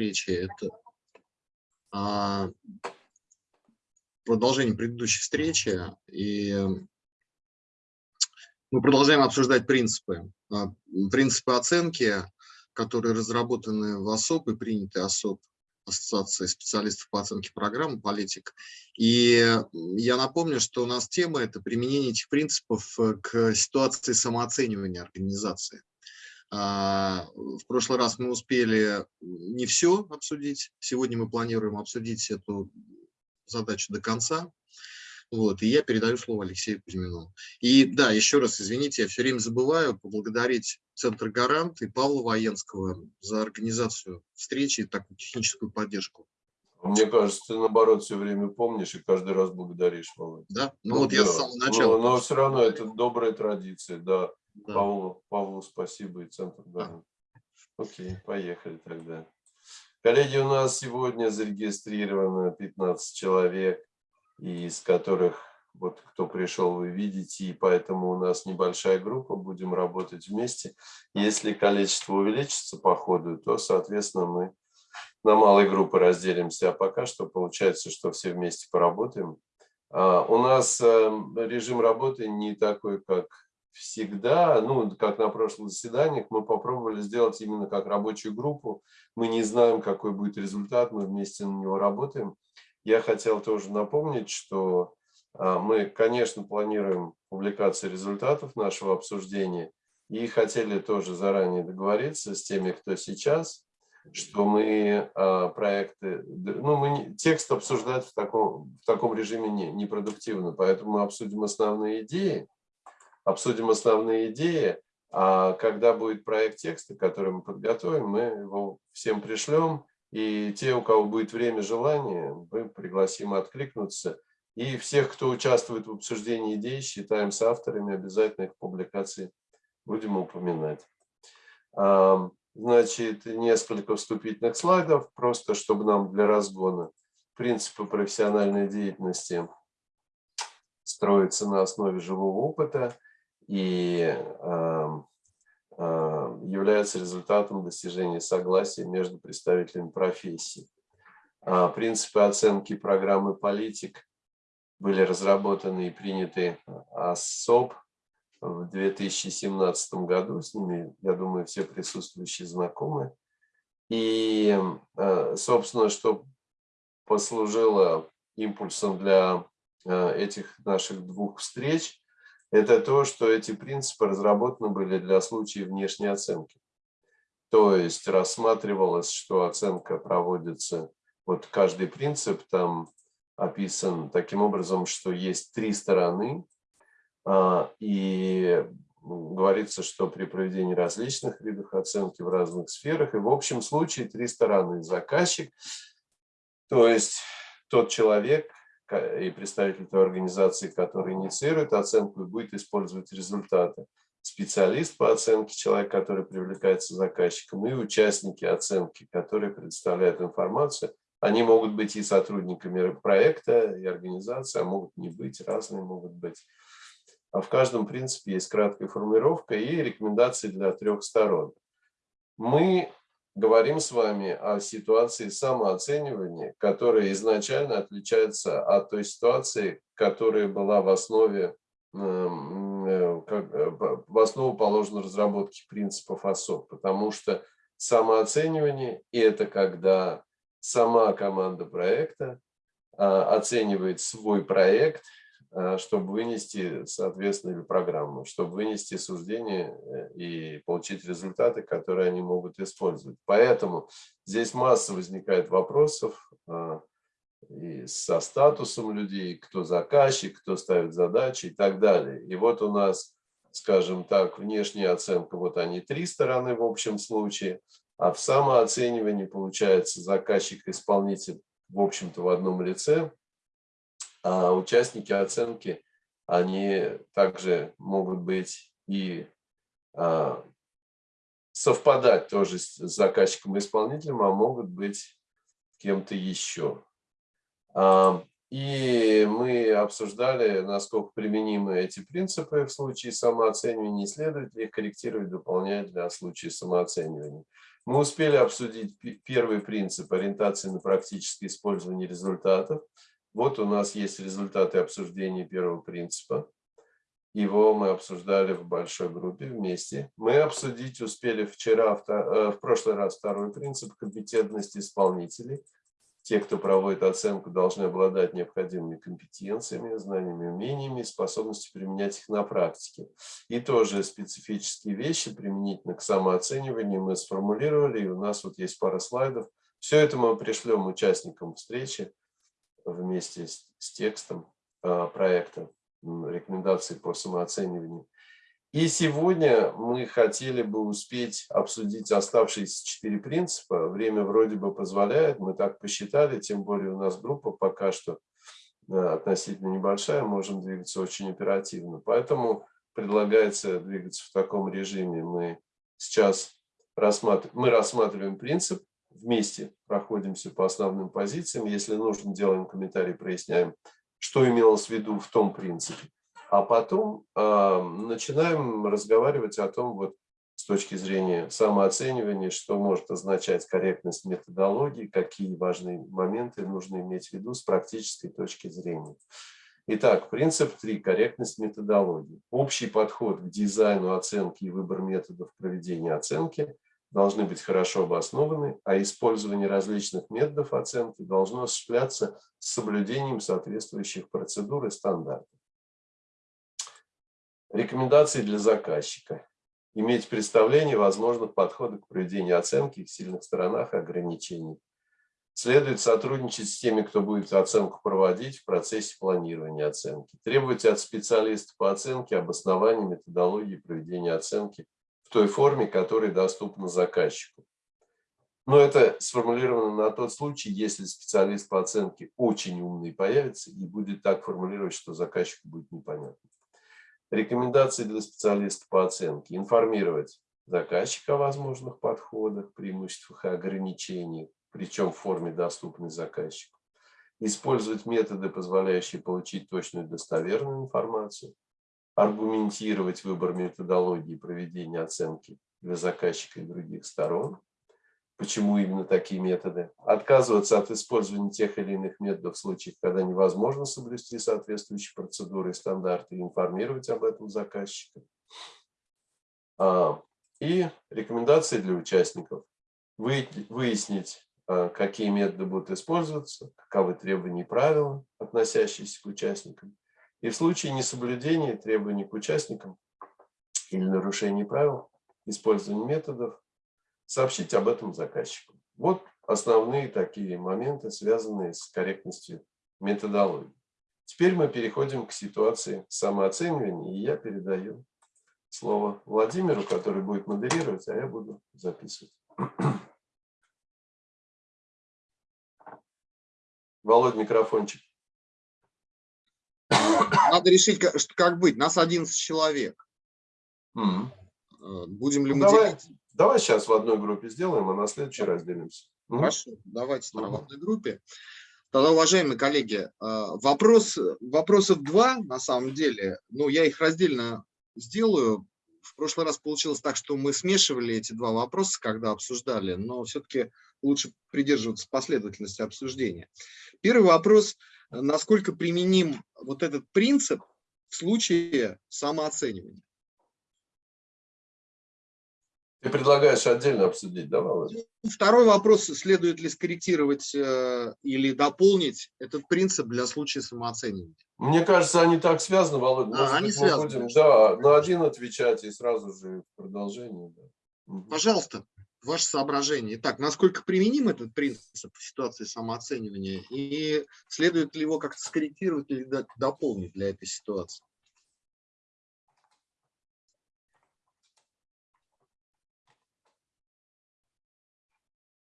встречи – это а, продолжение предыдущей встречи. И мы продолжаем обсуждать принципы. А, принципы оценки, которые разработаны в ОСОП и приняты ОСОП, Ассоциации специалистов по оценке программ «Политик». И я напомню, что у нас тема – это применение этих принципов к ситуации самооценивания организации. А, в прошлый раз мы успели не все обсудить. Сегодня мы планируем обсудить эту задачу до конца. Вот, и я передаю слово Алексею Кузьмину. И да, еще раз извините, я все время забываю поблагодарить Центр «Гарант» и Павла Военского за организацию встречи и такую техническую поддержку. Мне кажется, ты наоборот все время помнишь и каждый раз благодаришь, Володя. Да, ну, ну вот да. я с самого начала. Но, но все равно это добрая традиция, да. Да. Павлу, Павлу спасибо и центр. Да. Окей, поехали тогда. Коллеги, у нас сегодня зарегистрировано 15 человек, из которых вот кто пришел, вы видите, и поэтому у нас небольшая группа, будем работать вместе. Если количество увеличится по ходу, то, соответственно, мы на малые группы разделимся, а пока что получается, что все вместе поработаем. А, у нас эм, режим работы не такой, как всегда, ну, как на прошлых заседаниях, мы попробовали сделать именно как рабочую группу. Мы не знаем, какой будет результат, мы вместе на него работаем. Я хотел тоже напомнить, что а, мы, конечно, планируем публикацию результатов нашего обсуждения и хотели тоже заранее договориться с теми, кто сейчас, что мы а, проекты, ну, мы текст обсуждать в таком, в таком режиме не, непродуктивно, поэтому мы обсудим основные идеи, обсудим основные идеи, а когда будет проект текста, который мы подготовим, мы его всем пришлем, и те, у кого будет время, желание, мы пригласим откликнуться. И всех, кто участвует в обсуждении идей, считаем с авторами, обязательно их публикации будем упоминать. Значит, несколько вступительных слайдов, просто чтобы нам для разгона принципы профессиональной деятельности строятся на основе живого опыта – и является результатом достижения согласия между представителями профессии. А, принципы оценки программы политик были разработаны и приняты ОСОП в 2017 году. С ними, я думаю, все присутствующие знакомы. И, а, собственно, что послужило импульсом для а, этих наших двух встреч, это то, что эти принципы разработаны были для случаев внешней оценки. То есть рассматривалось, что оценка проводится, вот каждый принцип там описан таким образом, что есть три стороны, а, и говорится, что при проведении различных видов оценки в разных сферах, и в общем случае три стороны. Заказчик, то есть тот человек, и представитель той организации, который инициирует оценку и будет использовать результаты. Специалист по оценке, человек, который привлекается заказчиком, и участники оценки, которые представляют информацию. Они могут быть и сотрудниками проекта, и организации, а могут не быть, разные могут быть. А в каждом принципе есть краткая формулировка и рекомендации для трех сторон. Мы говорим с вами о ситуации самооценивания, которая изначально отличается от той ситуации, которая была в основе, эм, э, э, в основу положена разработки принципов ОСОП, потому что самооценивание – это когда сама команда проекта а, оценивает свой проект – чтобы вынести, соответственно, программу, чтобы вынести суждение э, и получить результаты, которые они могут использовать. Поэтому здесь масса возникает вопросов э, и со статусом людей, кто заказчик, кто ставит задачи и так далее. И вот у нас, скажем так, внешняя оценка, вот они три стороны в общем случае, а в самооценивании получается заказчик-исполнитель в общем-то в одном лице, а участники оценки, они также могут быть и а, совпадать тоже с заказчиком и исполнителем, а могут быть кем-то еще. А, и мы обсуждали, насколько применимы эти принципы в случае самооценивания, следует ли их корректировать, дополнять для случая самооценивания. Мы успели обсудить первый принцип ориентации на практическое использование результатов. Вот у нас есть результаты обсуждения первого принципа. Его мы обсуждали в большой группе вместе. Мы обсудить успели вчера, э, в прошлый раз второй принцип компетентности исполнителей – те, кто проводит оценку, должны обладать необходимыми компетенциями, знаниями, умениями способностью применять их на практике. И тоже специфические вещи применительно к самооцениванию мы сформулировали, и у нас вот есть пара слайдов. Все это мы пришлем участникам встречи вместе с, с текстом а, проекта рекомендаций по самооцениванию. И сегодня мы хотели бы успеть обсудить оставшиеся четыре принципа. Время вроде бы позволяет, мы так посчитали, тем более у нас группа пока что э, относительно небольшая, можем двигаться очень оперативно. Поэтому предлагается двигаться в таком режиме. Мы сейчас рассматриваем, мы рассматриваем принцип, вместе проходимся по основным позициям. Если нужно, делаем комментарий, проясняем, что имелось в виду в том принципе. А потом э, начинаем разговаривать о том, вот с точки зрения самооценивания, что может означать корректность методологии, какие важные моменты нужно иметь в виду с практической точки зрения. Итак, принцип 3. Корректность методологии. Общий подход к дизайну оценки и выбор методов проведения оценки должны быть хорошо обоснованы, а использование различных методов оценки должно осуществляться с соблюдением соответствующих процедур и стандартов. Рекомендации для заказчика. Иметь представление возможных подходов к проведению оценки, их сильных сторонах и ограничений. Следует сотрудничать с теми, кто будет оценку проводить в процессе планирования оценки. Требовать от специалистов по оценке обоснования методологии проведения оценки в той форме, которая доступна заказчику. Но это сформулировано на тот случай, если специалист по оценке очень умный появится и будет так формулировать, что заказчику будет непонятно. Рекомендации для специалистов по оценке. Информировать заказчика о возможных подходах, преимуществах и ограничениях, причем в форме доступной заказчику. Использовать методы, позволяющие получить точную достоверную информацию. Аргументировать выбор методологии проведения оценки для заказчика и других сторон почему именно такие методы, отказываться от использования тех или иных методов в случаях, когда невозможно соблюсти соответствующие процедуры и стандарты, информировать об этом заказчика. А, и рекомендации для участников. Выяснить, а, какие методы будут использоваться, каковы требования и правила, относящиеся к участникам. И в случае несоблюдения требований к участникам или нарушения правил, использования методов, сообщить об этом заказчику. Вот основные такие моменты, связанные с корректностью методологии. Теперь мы переходим к ситуации самооценивания, и я передаю слово Владимиру, который будет модерировать, а я буду записывать. Володь, микрофончик. Надо решить, как быть. Нас 11 человек. Mm. Будем ли ну, мы давай, делить? Давай сейчас в одной группе сделаем, а на следующий раз делимся. Хорошо, давайте в одной группе. Тогда, уважаемые коллеги, а, вопрос, вопросов два, на самом деле. Ну, я их раздельно сделаю. В прошлый раз получилось так, что мы смешивали эти два вопроса, когда обсуждали, но все-таки лучше придерживаться последовательности обсуждения. Первый вопрос, насколько применим вот этот принцип в случае самооценивания? Ты предлагаешь отдельно обсудить, да, Володя? Ну, второй вопрос, следует ли скорректировать э, или дополнить этот принцип для случая самооценивания? Мне кажется, они так связаны, Володя. Да, они связаны. Будем, да, на один отвечать и сразу же продолжение. Да. Пожалуйста, ваше соображение. Итак, насколько применим этот принцип в ситуации самооценивания и следует ли его как-то скорректировать или дополнить для этой ситуации?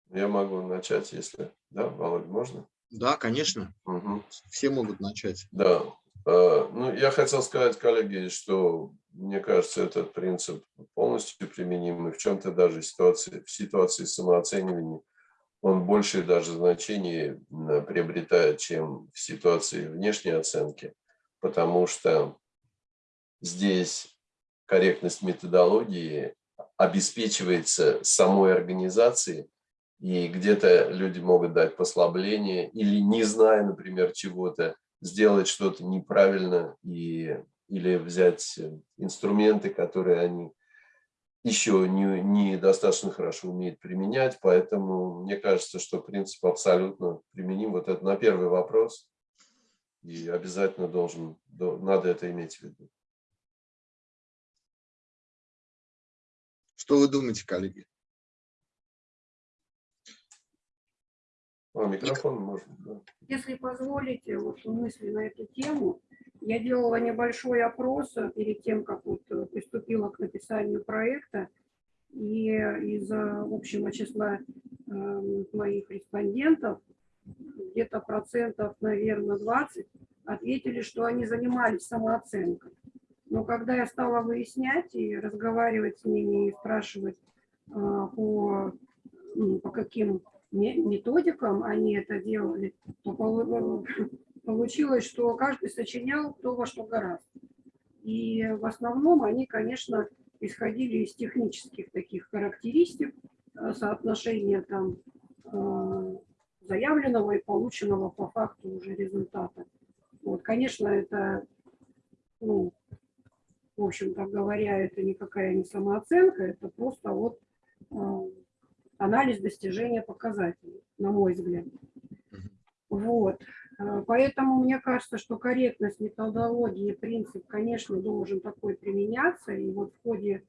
Я могу начать, если... Да, Володь, можно? Да, конечно. Угу. Все могут начать. Да. А, ну, я хотел сказать, коллеги, что мне кажется, этот принцип полностью применим. И в чем-то даже ситуации, в ситуации самооценивания он больше даже значение приобретает, чем в ситуации внешней оценки, потому что здесь корректность методологии обеспечивается самой организацией, и где-то люди могут дать послабление или, не зная, например, чего-то, сделать что-то неправильно и, или взять инструменты, которые они еще не, не хорошо умеют применять. Поэтому мне кажется, что принцип абсолютно применим. Вот это на первый вопрос. И обязательно должен, надо это иметь в виду. Что вы думаете, коллеги? А, микрофон можно, да. Если позволите, вот мысли на эту тему, я делала небольшой опрос перед тем, как вот э, приступила к написанию проекта, и из общего числа э, моих респондентов где-то процентов, наверное, 20 ответили, что они занимались самооценкой. Но когда я стала выяснять и разговаривать с ними и спрашивать а, по, ну, по каким методикам они это делали, то получилось, что каждый сочинял то, во что гораздо. И в основном они, конечно, исходили из технических таких характеристик, а, соотношения там а, заявленного и полученного по факту уже результата. Вот, конечно, это ну, в общем-то говоря, это никакая не самооценка, это просто вот э, анализ достижения показателей, на мой взгляд. Вот. Э, поэтому мне кажется, что корректность методологии, принцип, конечно, должен такой применяться. И вот в ходе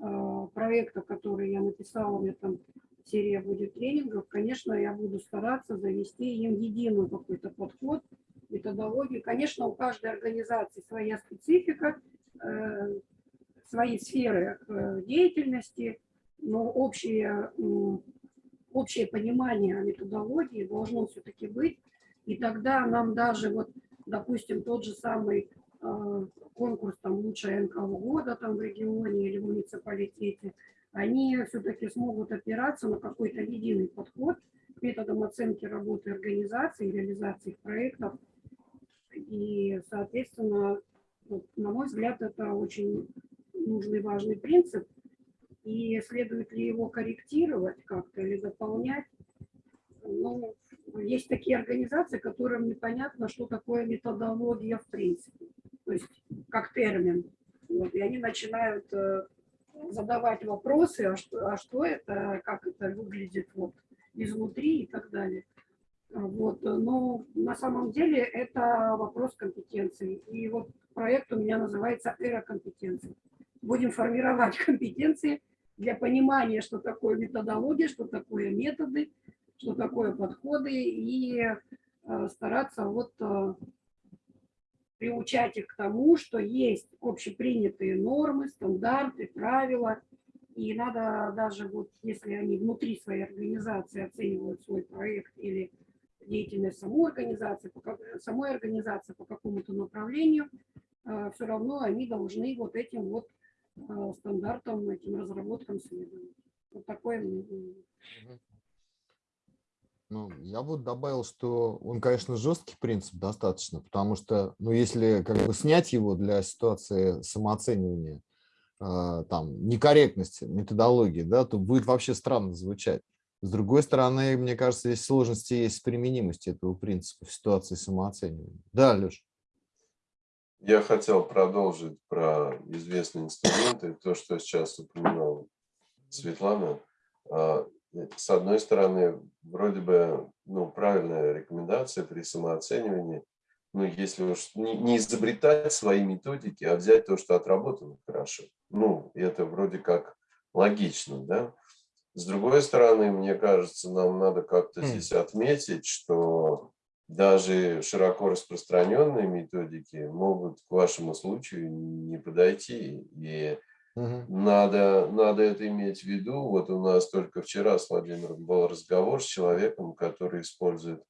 э, проекта, который я написала, у меня там серия будет тренингов, конечно, я буду стараться завести им единый какой-то подход, методологию. Конечно, у каждой организации своя специфика, Э, свои сферы э, деятельности, но общее, общее понимание методологии должно все-таки быть. И тогда нам даже, вот, допустим, тот же самый э, конкурс там лучшая НКО года там в регионе или в муниципалитете, они все-таки смогут опираться на какой-то единый подход к методам оценки работы организации, реализации их проектов. И, соответственно, вот, на мой взгляд, это очень нужный, важный принцип. И следует ли его корректировать как-то или дополнять? Ну, есть такие организации, которым непонятно, что такое методология в принципе. То есть как термин. Вот, и они начинают э, задавать вопросы, а что, а что это, как это выглядит вот, изнутри и так далее. Вот, но на самом деле это вопрос компетенции. И вот проект у меня называется «Эра компетенций». Будем формировать компетенции для понимания, что такое методология, что такое методы, что такое подходы, и э, стараться вот э, приучать их к тому, что есть общепринятые нормы, стандарты, правила, и надо даже вот, если они внутри своей организации оценивают свой проект или деятельность самой организации, по, самой организации по какому-то направлению, а, все равно они должны вот этим вот стандартам, этим разработкам следовать. Вот такое ну, я бы добавил, что он, конечно, жесткий принцип достаточно, потому что, ну, если как бы снять его для ситуации самооценивания, э, там, некорректности методологии, да, то будет вообще странно звучать. С другой стороны, мне кажется, здесь сложности есть с применимостью этого принципа в ситуации самооценивания. Да, Леш? Я хотел продолжить про известные инструменты, то, что сейчас упоминал Светлана. А, с одной стороны, вроде бы ну, правильная рекомендация при самооценивании, ну, если уж не, не изобретать свои методики, а взять то, что отработано хорошо. Ну, это вроде как логично, да? С другой стороны, мне кажется, нам надо как-то здесь отметить, что даже широко распространенные методики могут к вашему случаю не подойти. И угу. надо, надо это иметь в виду. Вот у нас только вчера с Владимиром был разговор с человеком, который использует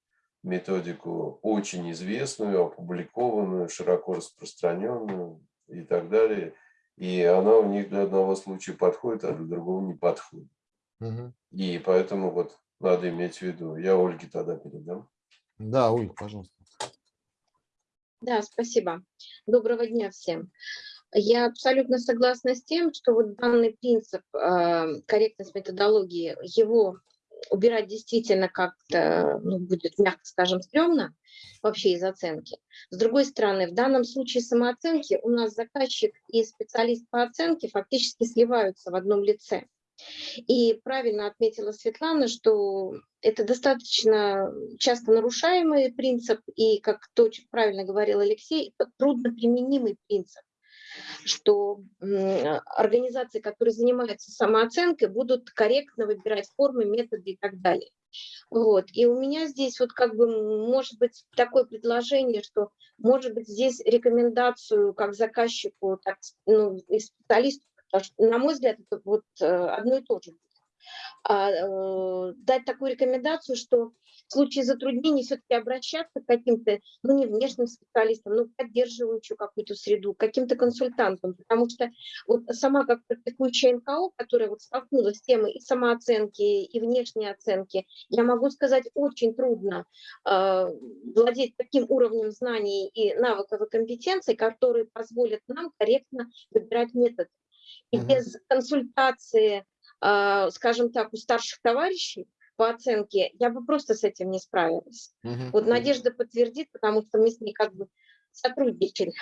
методику очень известную, опубликованную, широко распространенную и так далее. И она у них для одного случая подходит, а для другого не подходит. Угу. И поэтому вот надо иметь в виду. Я Ольге тогда передам. Да, Ольга, пожалуйста. Да, спасибо. Доброго дня всем. Я абсолютно согласна с тем, что вот данный принцип э, корректность методологии, его убирать действительно как-то ну, будет, мягко скажем, стрёмно вообще из оценки. С другой стороны, в данном случае самооценки у нас заказчик и специалист по оценке фактически сливаются в одном лице. И правильно отметила Светлана, что это достаточно часто нарушаемый принцип, и, как то правильно говорил Алексей, трудноприменимый принцип что организации, которые занимаются самооценкой, будут корректно выбирать формы, методы и так далее. Вот. И у меня здесь вот как бы может быть такое предложение, что может быть здесь рекомендацию как заказчику, так ну, и специалисту, на мой взгляд, это вот э, одно и то же. А, э, дать такую рекомендацию, что в случае затруднений все-таки обращаться к каким-то, ну, не внешним специалистам, но поддерживающую какую-то среду, каким-то консультантам, потому что вот сама как практикующая НКО, которая вот столкнулась с темой и самооценки, и внешней оценки, я могу сказать, очень трудно э, владеть таким уровнем знаний и навыков и компетенций, которые позволят нам корректно выбирать метод. И без консультации, э, скажем так, у старших товарищей, по оценке, я бы просто с этим не справилась. Угу. Вот Надежда подтвердит, потому что мы с ней как бы сотрудничали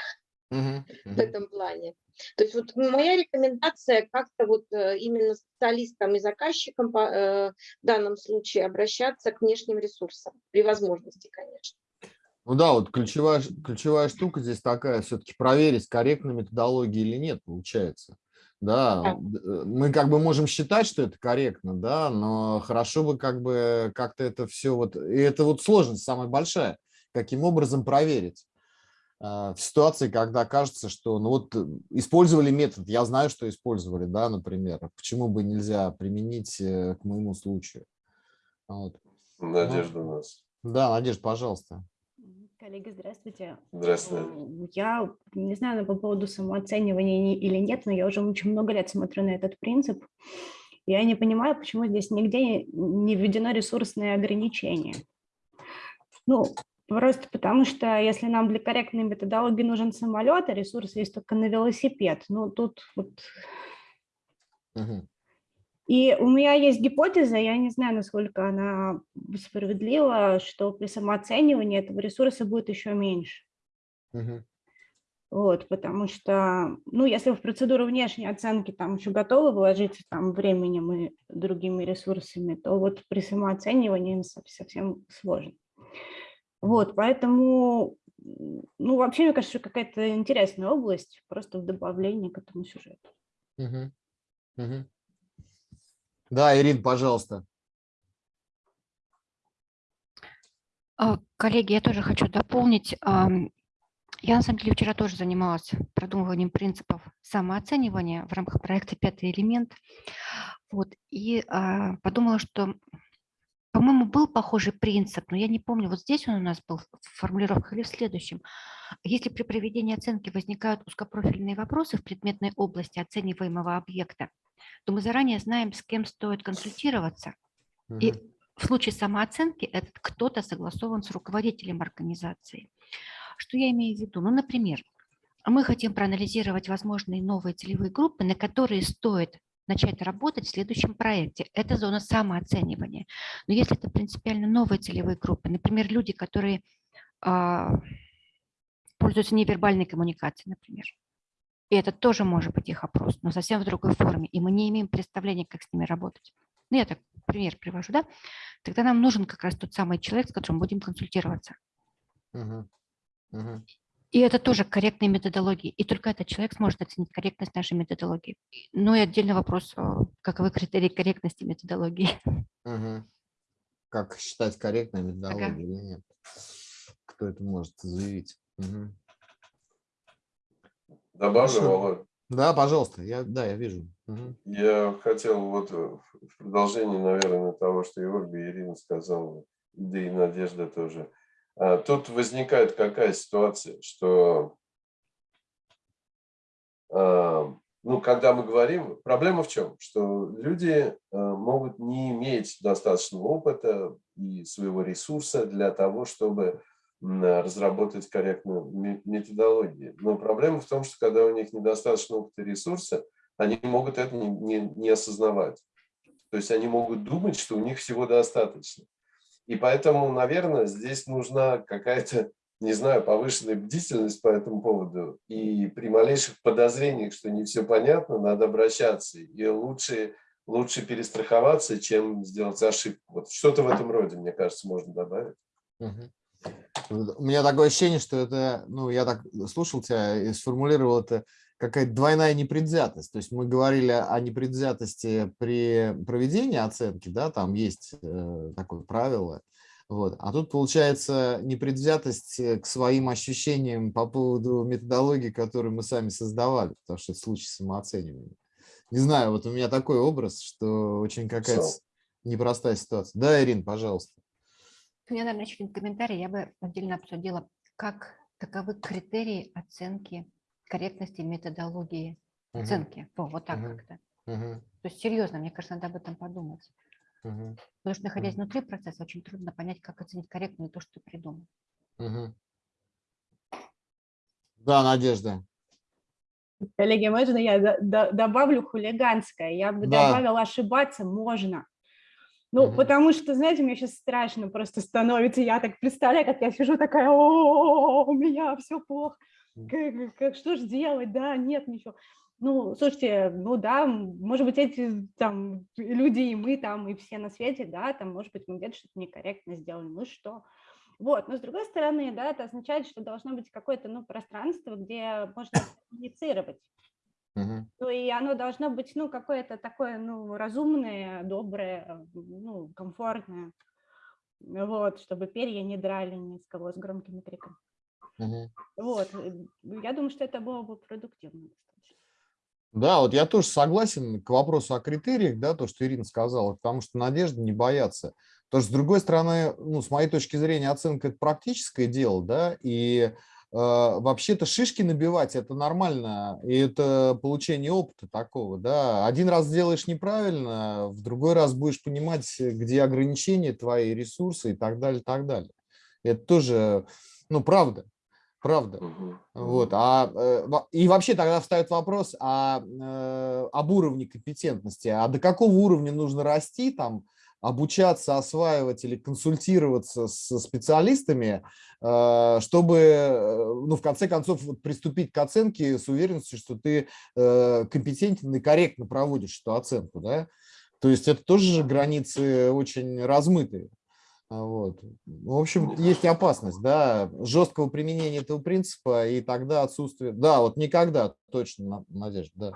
угу. в этом плане. То есть вот моя рекомендация как-то вот э, именно специалистам и заказчикам э, в данном случае обращаться к внешним ресурсам, при возможности, конечно. Ну да, вот ключевая, ключевая штука здесь такая, все-таки проверить, корректна методология или нет, получается. Да, э, мы как бы можем считать, что это корректно, да, но хорошо бы как бы как-то это все вот, и это вот сложность самая большая, каким образом проверить а, в ситуации, когда кажется, что, ну вот, э, использовали метод, я знаю, что использовали, да, например, почему бы нельзя применить э, к моему случаю. Вот. Надежда у нас. Да, Надежда, пожалуйста. Коллеги, здравствуйте. Здравствуйте. Я не знаю по поводу самооценивания или нет, но я уже очень много лет смотрю на этот принцип. Я не понимаю, почему здесь нигде не введено ресурсное ограничение. Ну, просто потому что если нам для корректной методологии нужен самолет, а ресурс есть только на велосипед, ну, тут вот... Угу. И у меня есть гипотеза, я не знаю, насколько она справедлива, что при самооценивании этого ресурса будет еще меньше. Угу. Вот, потому что, ну, если в процедуру внешней оценки там еще готовы вложиться там временем и другими ресурсами, то вот при самооценивании совсем сложно. Вот, поэтому, ну, вообще, мне кажется, какая-то интересная область просто в добавлении к этому сюжету. Угу. Угу. Да, Ирин, пожалуйста. А, коллеги, я тоже хочу дополнить. Я, на самом деле, вчера тоже занималась продумыванием принципов самооценивания в рамках проекта «Пятый элемент». Вот, и а, подумала, что, по-моему, был похожий принцип, но я не помню, вот здесь он у нас был в формулировках или в следующем. Если при проведении оценки возникают узкопрофильные вопросы в предметной области оцениваемого объекта, то мы заранее знаем, с кем стоит консультироваться. Угу. И в случае самооценки этот кто-то согласован с руководителем организации. Что я имею в виду? Ну, например, мы хотим проанализировать возможные новые целевые группы, на которые стоит начать работать в следующем проекте. Это зона самооценивания. Но если это принципиально новые целевые группы, например, люди, которые а, пользуются невербальной коммуникацией, например, и это тоже может быть их опрос, но совсем в другой форме. И мы не имеем представления, как с ними работать. Ну, я так пример привожу, да? Тогда нам нужен как раз тот самый человек, с которым будем консультироваться. Угу. Угу. И это тоже корректные методологии. И только этот человек сможет оценить корректность нашей методологии. Ну и отдельный вопрос, каковы критерии корректности методологии. Угу. Как считать корректной методологией ага. или нет? Кто это может заявить? Угу. Добавлю, Володь? Да, пожалуйста, я, да, я вижу. Угу. Я хотел вот в продолжение, наверное, того, что и Ольга и Ирина сказала, да и Надежда тоже. А, тут возникает какая ситуация, что а, ну, когда мы говорим, проблема в чем? Что люди а, могут не иметь достаточного опыта и своего ресурса для того, чтобы разработать корректную методологию. Но проблема в том, что когда у них недостаточно опыта ресурса, они могут это не, не, не осознавать. То есть они могут думать, что у них всего достаточно. И поэтому, наверное, здесь нужна какая-то, не знаю, повышенная бдительность по этому поводу. И при малейших подозрениях, что не все понятно, надо обращаться. И лучше, лучше перестраховаться, чем сделать ошибку. Вот что-то в этом роде, мне кажется, можно добавить. У меня такое ощущение, что это, ну, я так слушал тебя и сформулировал это какая-то двойная непредвзятость. То есть мы говорили о непредвзятости при проведении оценки, да, там есть э, такое правило. Вот. А тут получается непредвзятость э, к своим ощущениям по поводу методологии, которую мы сами создавали, потому что это случай самооценивания. Не знаю, вот у меня такой образ, что очень какая-то непростая ситуация. Да, Ирин, пожалуйста. Меня, наверное, еще один комментарий. Я бы отдельно обсудила, как, каковы критерии оценки корректности методологии угу. оценки. О, вот так угу. как-то. Угу. То есть серьезно, мне кажется, надо об этом подумать. Угу. Потому что, находясь угу. внутри процесса, очень трудно понять, как оценить корректно то, что ты придумал. Угу. Да, Надежда. Коллеги, можно я добавлю хулиганское? Я бы да. добавила ошибаться можно. Ну, угу. потому что, знаете, мне сейчас страшно просто становится. Я так представляю, как я сижу такая, о, у меня все плохо как, как, что же делать, да, нет, ничего. Ну, слушайте, ну да, может быть, эти там люди и мы там, и все на свете, да, там, может быть, мы где-то что-то некорректно сделали, ну что. Вот, но с другой стороны, да, это означает, что должно быть какое-то, ну, пространство, где можно коммуницировать. Uh-huh. Ну, и оно должно быть, ну, какое-то такое, ну, разумное, доброе, ну, комфортное, вот, чтобы перья не драли ни с кого с громкими криками. Угу. Вот, э, я думаю, что это было бы продуктивно. Да, вот я тоже согласен к вопросу о критериях, да, то, что Ирина сказала, потому что надежды не боятся. Потому что, с другой стороны, ну, с моей точки зрения, оценка – это практическое дело, да, и вообще-то шишки набивать – это нормально, и это получение опыта такого, да. Один раз сделаешь неправильно, в другой раз будешь понимать, где ограничения твои ресурсы и так далее, так далее. Это тоже, ну, правда. Правда. Угу. Вот. А, э, и вообще тогда встает вопрос о, э, об уровне компетентности. А до какого уровня нужно расти, там, обучаться, осваивать или консультироваться с специалистами, э, чтобы, ну, в конце концов, приступить к оценке с уверенностью, что ты компетентен и корректно проводишь эту оценку. Да? То есть это тоже границы очень размытые. А, вот. В общем, есть и опасность, да, жесткого применения этого принципа, и тогда отсутствие, да, вот никогда, точно, Надежда, да,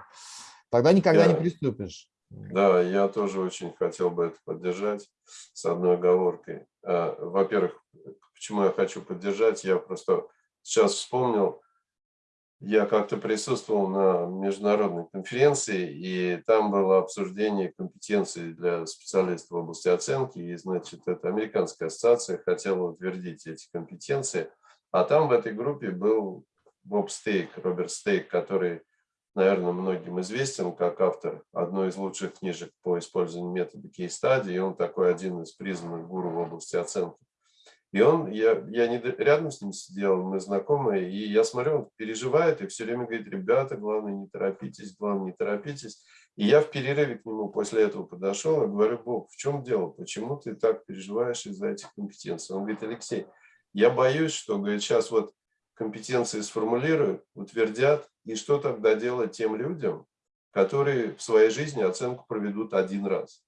тогда никогда я, не приступишь. Да, я тоже очень хотел бы это поддержать с одной оговоркой. А, во-первых, почему я хочу поддержать, я просто сейчас вспомнил, я как-то присутствовал на международной конференции, и там было обсуждение компетенций для специалистов в области оценки, и, значит, эта американская ассоциация хотела утвердить эти компетенции, а там в этой группе был Боб Стейк, Роберт Стейк, который, наверное, многим известен как автор одной из лучших книжек по использованию метода кейс-стадии, он такой один из признанных гуру в области оценки. И он, я, я не рядом с ним сидел, мы знакомые, и я смотрю, он переживает и все время говорит, ребята, главное не торопитесь, главное не торопитесь. И я в перерыве к нему после этого подошел и говорю, Бог, в чем дело, почему ты так переживаешь из-за этих компетенций? Он говорит, Алексей, я боюсь, что, говорит, сейчас вот компетенции сформулируют, утвердят, и что тогда делать тем людям, которые в своей жизни оценку проведут один раз?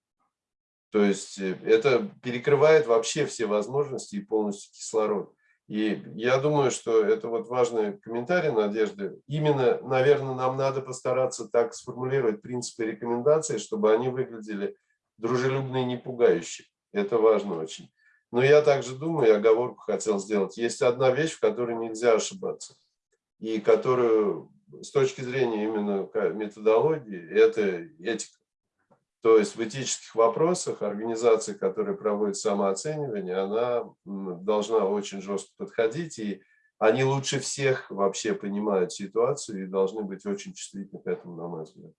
То есть э, это перекрывает вообще все возможности и полностью кислород. И я думаю, что это вот важный комментарий Надежды. Именно, наверное, нам надо постараться так сформулировать принципы рекомендаций, чтобы они выглядели дружелюбно и не пугающе. Это важно очень. Но я также думаю, оговорку хотел сделать. Есть одна вещь, в которой нельзя ошибаться. И которую с точки зрения именно методологии, это этика. То есть в этических вопросах организация, которая проводит самооценивание, она должна очень жестко подходить, и они лучше всех вообще понимают ситуацию и должны быть очень чувствительны к этому, на мой взгляд.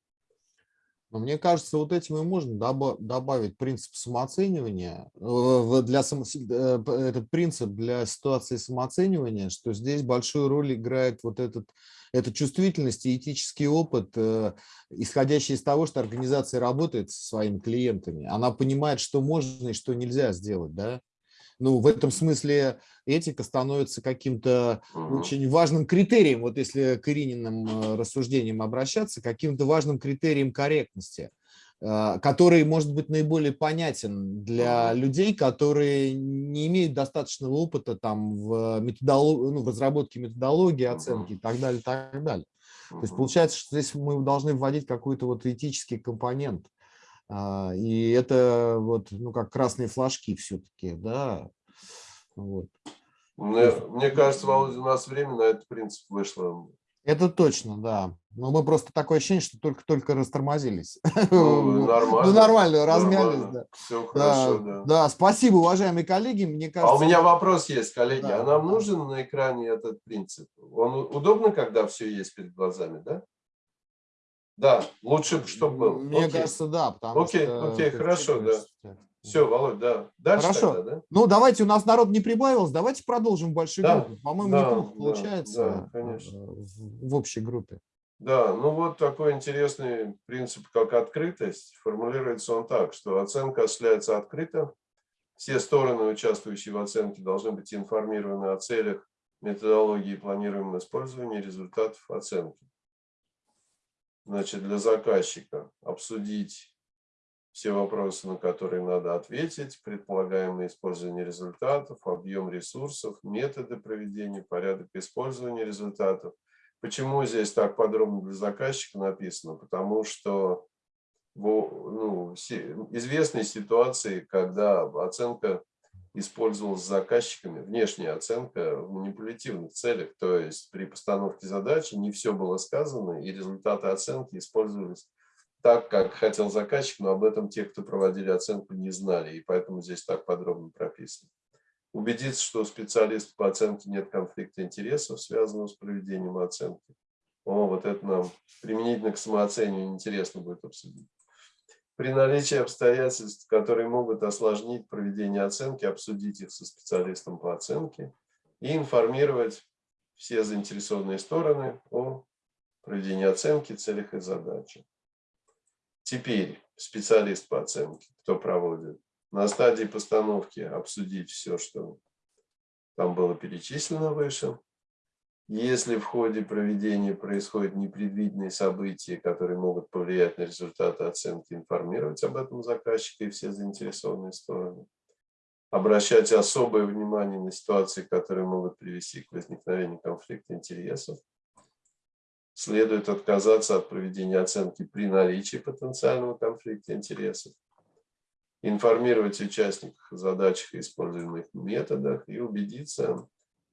Но мне кажется, вот этим и можно добавить принцип самооценивания, для само, э, этот принцип для ситуации самооценивания, что здесь большую роль играет вот этот, эта чувствительность и этический опыт, э, исходящий из того, что организация работает со своими клиентами. Она понимает, что можно и что нельзя сделать, да? Ну, в этом смысле этика становится каким-то очень важным критерием, вот если к Ирининым э, рассуждениям обращаться, каким-то важным критерием корректности, э, который может быть наиболее понятен для людей, которые не имеют достаточного опыта там в, методолог... ну, в разработке методологии, оценки и так далее, так далее. То есть получается, что здесь мы должны вводить какой-то вот этический компонент. А, и это вот, ну, как красные флажки все-таки, да. Вот. Мне, мне кажется, Володя, у нас время на этот принцип вышло. Это точно, да. Но мы просто такое ощущение, что только-только растормозились. Ну, нормально. Ну, нормально, размялись, нормально. да. Все хорошо, да. Да, спасибо, уважаемые коллеги. Мне кажется... А у меня вопрос есть, коллеги. Да, а нам да. нужен на экране этот принцип? Он удобно, когда все есть перед глазами, да? Да, лучше, чтобы был. Мне Окей. кажется, да. Потому Окей, что окей, хорошо, да. Все, Володь, да. Дальше Хорошо. тогда, да? Ну, давайте, у нас народ не прибавилось, давайте продолжим в большой Да, группе. По-моему, да, неплохо да, получается да, конечно. э, в, в общей группе. Да, ну вот такой интересный принцип, как открытость. Формулируется он так, что оценка осуществляется открыто. Все стороны, участвующие в оценке, должны быть информированы о целях, методологии и планируемом использовании результатов оценки. Значит, для заказчика обсудить все вопросы, на которые надо ответить, предполагаемое использование результатов, объем ресурсов, методы проведения, порядок использования результатов. Почему здесь так подробно для заказчика написано? Потому что ну, известной ситуации, когда оценка использовалась заказчиками, внешняя оценка в манипулятивных целях, то есть при постановке задачи не все было сказано, и результаты оценки использовались так, как хотел заказчик, но об этом те, кто проводили оценку, не знали, и поэтому здесь так подробно прописано. Убедиться, что у специалиста по оценке нет конфликта интересов, связанного с проведением оценки. О, вот это нам применительно к самооцениванию интересно будет обсудить. При наличии обстоятельств, которые могут осложнить проведение оценки, обсудить их со специалистом по оценке и информировать все заинтересованные стороны о проведении оценки, целях и задачах. Теперь специалист по оценке, кто проводит, на стадии постановки обсудить все, что там было перечислено выше. Если в ходе проведения происходят непредвиденные события, которые могут повлиять на результаты оценки, информировать об этом заказчика и все заинтересованные стороны. Обращать особое внимание на ситуации, которые могут привести к возникновению конфликта интересов. Следует отказаться от проведения оценки при наличии потенциального конфликта интересов. Информировать участников о задачах и используемых методах и убедиться,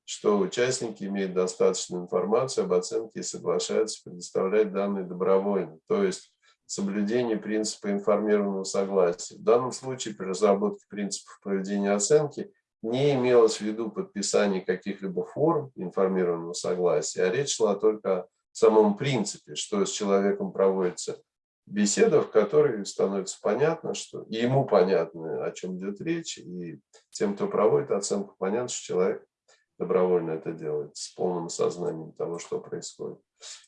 что участники имеют достаточную информацию об оценке и соглашаются предоставлять данные добровольно, то есть соблюдение принципа информированного согласия. В данном случае при разработке принципов проведения оценки не имелось в виду подписание каких-либо форм информированного согласия, а речь шла только о самом принципе, что с человеком проводится беседа, в которой становится понятно, что и ему понятно, о чем идет речь, и тем, кто проводит оценку, понятно, что человек добровольно это делает, с полным сознанием того, что происходит.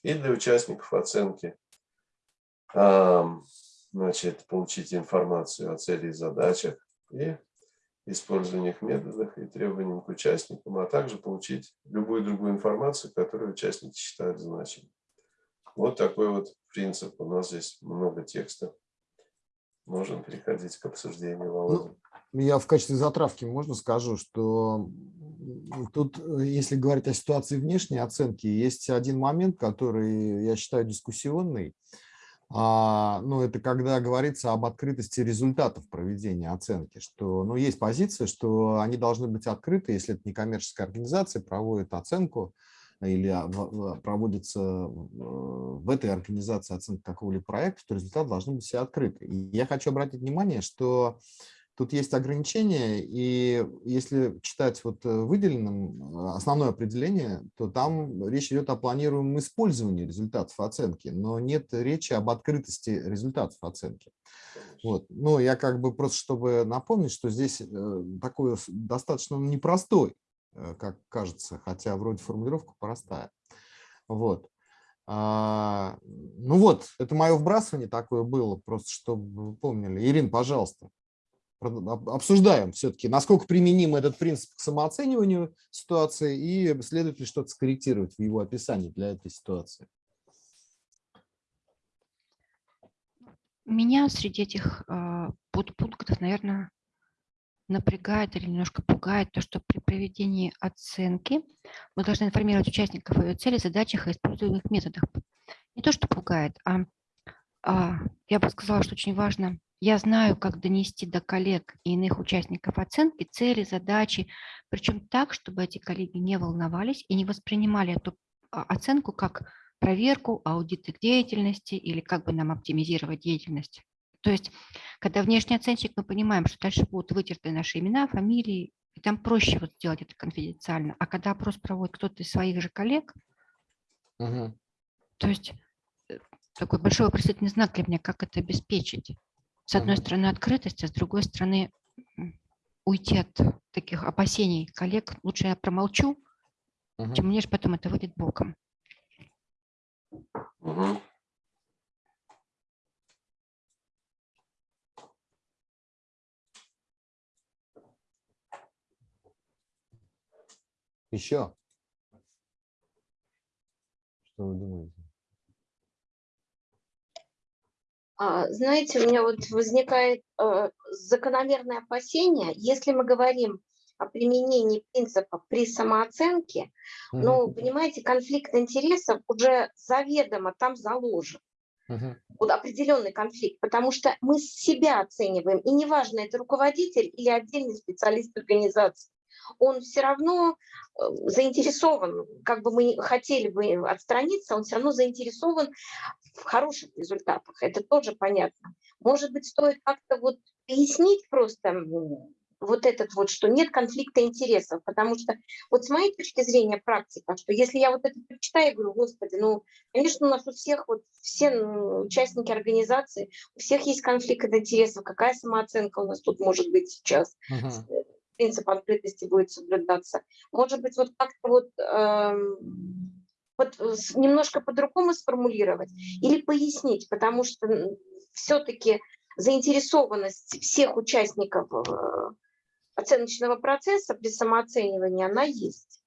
И для участников оценки значит, получить информацию о цели и задачах и использовании их методах и требованиям к участникам, а также получить любую другую информацию, которую участники считают значимой. Вот такой вот принцип. У нас здесь много текста. Можем переходить к обсуждению, Володя. Я в качестве затравки можно скажу, что тут, э, если говорить о ситуации внешней оценки, есть один момент, который я считаю дискуссионный. А, ну, это когда говорится об открытости результатов проведения оценки, что ну, есть позиция, что они должны быть открыты, если это некоммерческая организация проводит оценку или а, проводится э, в этой организации оценка какого-либо проекта, то результаты должны быть все открыты. И я хочу обратить внимание, что тут есть ограничения, и если читать вот э, выделенным э, основное определение, то там речь идет о планируемом использовании результатов оценки, но нет речи об открытости результатов оценки. Вот. Ну, я как бы просто, чтобы напомнить, что здесь э, такой достаточно непростой, как кажется, хотя вроде формулировка простая. Вот. А, ну вот, это мое вбрасывание такое было, просто чтобы вы помнили. Ирина, пожалуйста обсуждаем все-таки, насколько применим этот принцип к самооцениванию ситуации и следует ли что-то скорректировать в его описании для этой ситуации. Меня среди этих э, подпунктов, наверное, напрягает или немножко пугает то, что при проведении оценки мы должны информировать участников о ее цели, задачах и используемых методах. Не то, что пугает, а, а я бы сказала, что очень важно я знаю, как донести до коллег и иных участников оценки цели, задачи, причем так, чтобы эти коллеги не волновались и не воспринимали эту а, оценку как проверку, аудит их деятельности или как бы нам оптимизировать деятельность. То есть, когда внешний оценщик, мы понимаем, что дальше будут вытерты наши имена, фамилии, и там проще вот сделать это конфиденциально. А когда опрос проводит кто-то из своих же коллег, угу. то есть э, такой большой вопросительный знак для меня, как это обеспечить. С одной стороны открытость, а с другой стороны уйти от таких опасений коллег. Лучше я промолчу, угу. чем мне же потом это выйдет боком. Угу. Еще? Что вы думаете? А, знаете, у меня вот возникает э, закономерное опасение, если мы говорим о применении принципа при самооценке, mm -hmm. ну, понимаете, конфликт интересов уже заведомо там заложен. Uh -huh. Вот определенный конфликт, потому что мы себя оцениваем, и неважно, это руководитель или отдельный специалист организации он все равно э, заинтересован, как бы мы хотели бы отстраниться, он все равно заинтересован в хороших результатах. Это тоже понятно. Может быть, стоит как-то вот пояснить просто вот этот вот, что нет конфликта интересов, потому что вот с моей точки зрения практика, что если я вот это прочитаю, говорю, господи, ну, конечно, у нас у всех, вот все участники организации, у всех есть конфликт интересов, какая самооценка у нас тут может быть сейчас, -huh принцип открытости будет соблюдаться. Может быть, вот как-то вот, э, вот немножко по-другому сформулировать или пояснить, потому что все-таки заинтересованность всех участников э, оценочного процесса при самооценивании, она есть.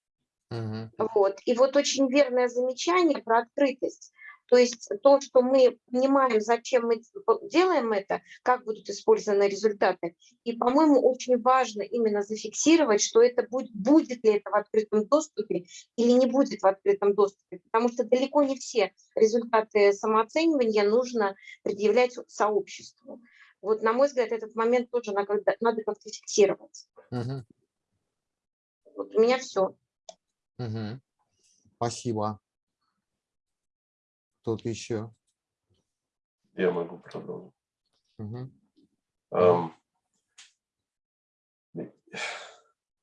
Угу. Вот. И вот очень верное замечание про открытость. То есть то, что мы понимаем, зачем мы делаем это, как будут использованы результаты. И, по-моему, очень важно именно зафиксировать, что это будет, будет ли это в открытом доступе или не будет в открытом доступе. Потому что далеко не все результаты самооценивания нужно предъявлять сообществу. Вот, на мой взгляд, этот момент тоже надо, надо как-то фиксировать. Угу. Вот у меня все. Угу. Спасибо. Кто-то еще? Я могу продолжить. Угу. Um,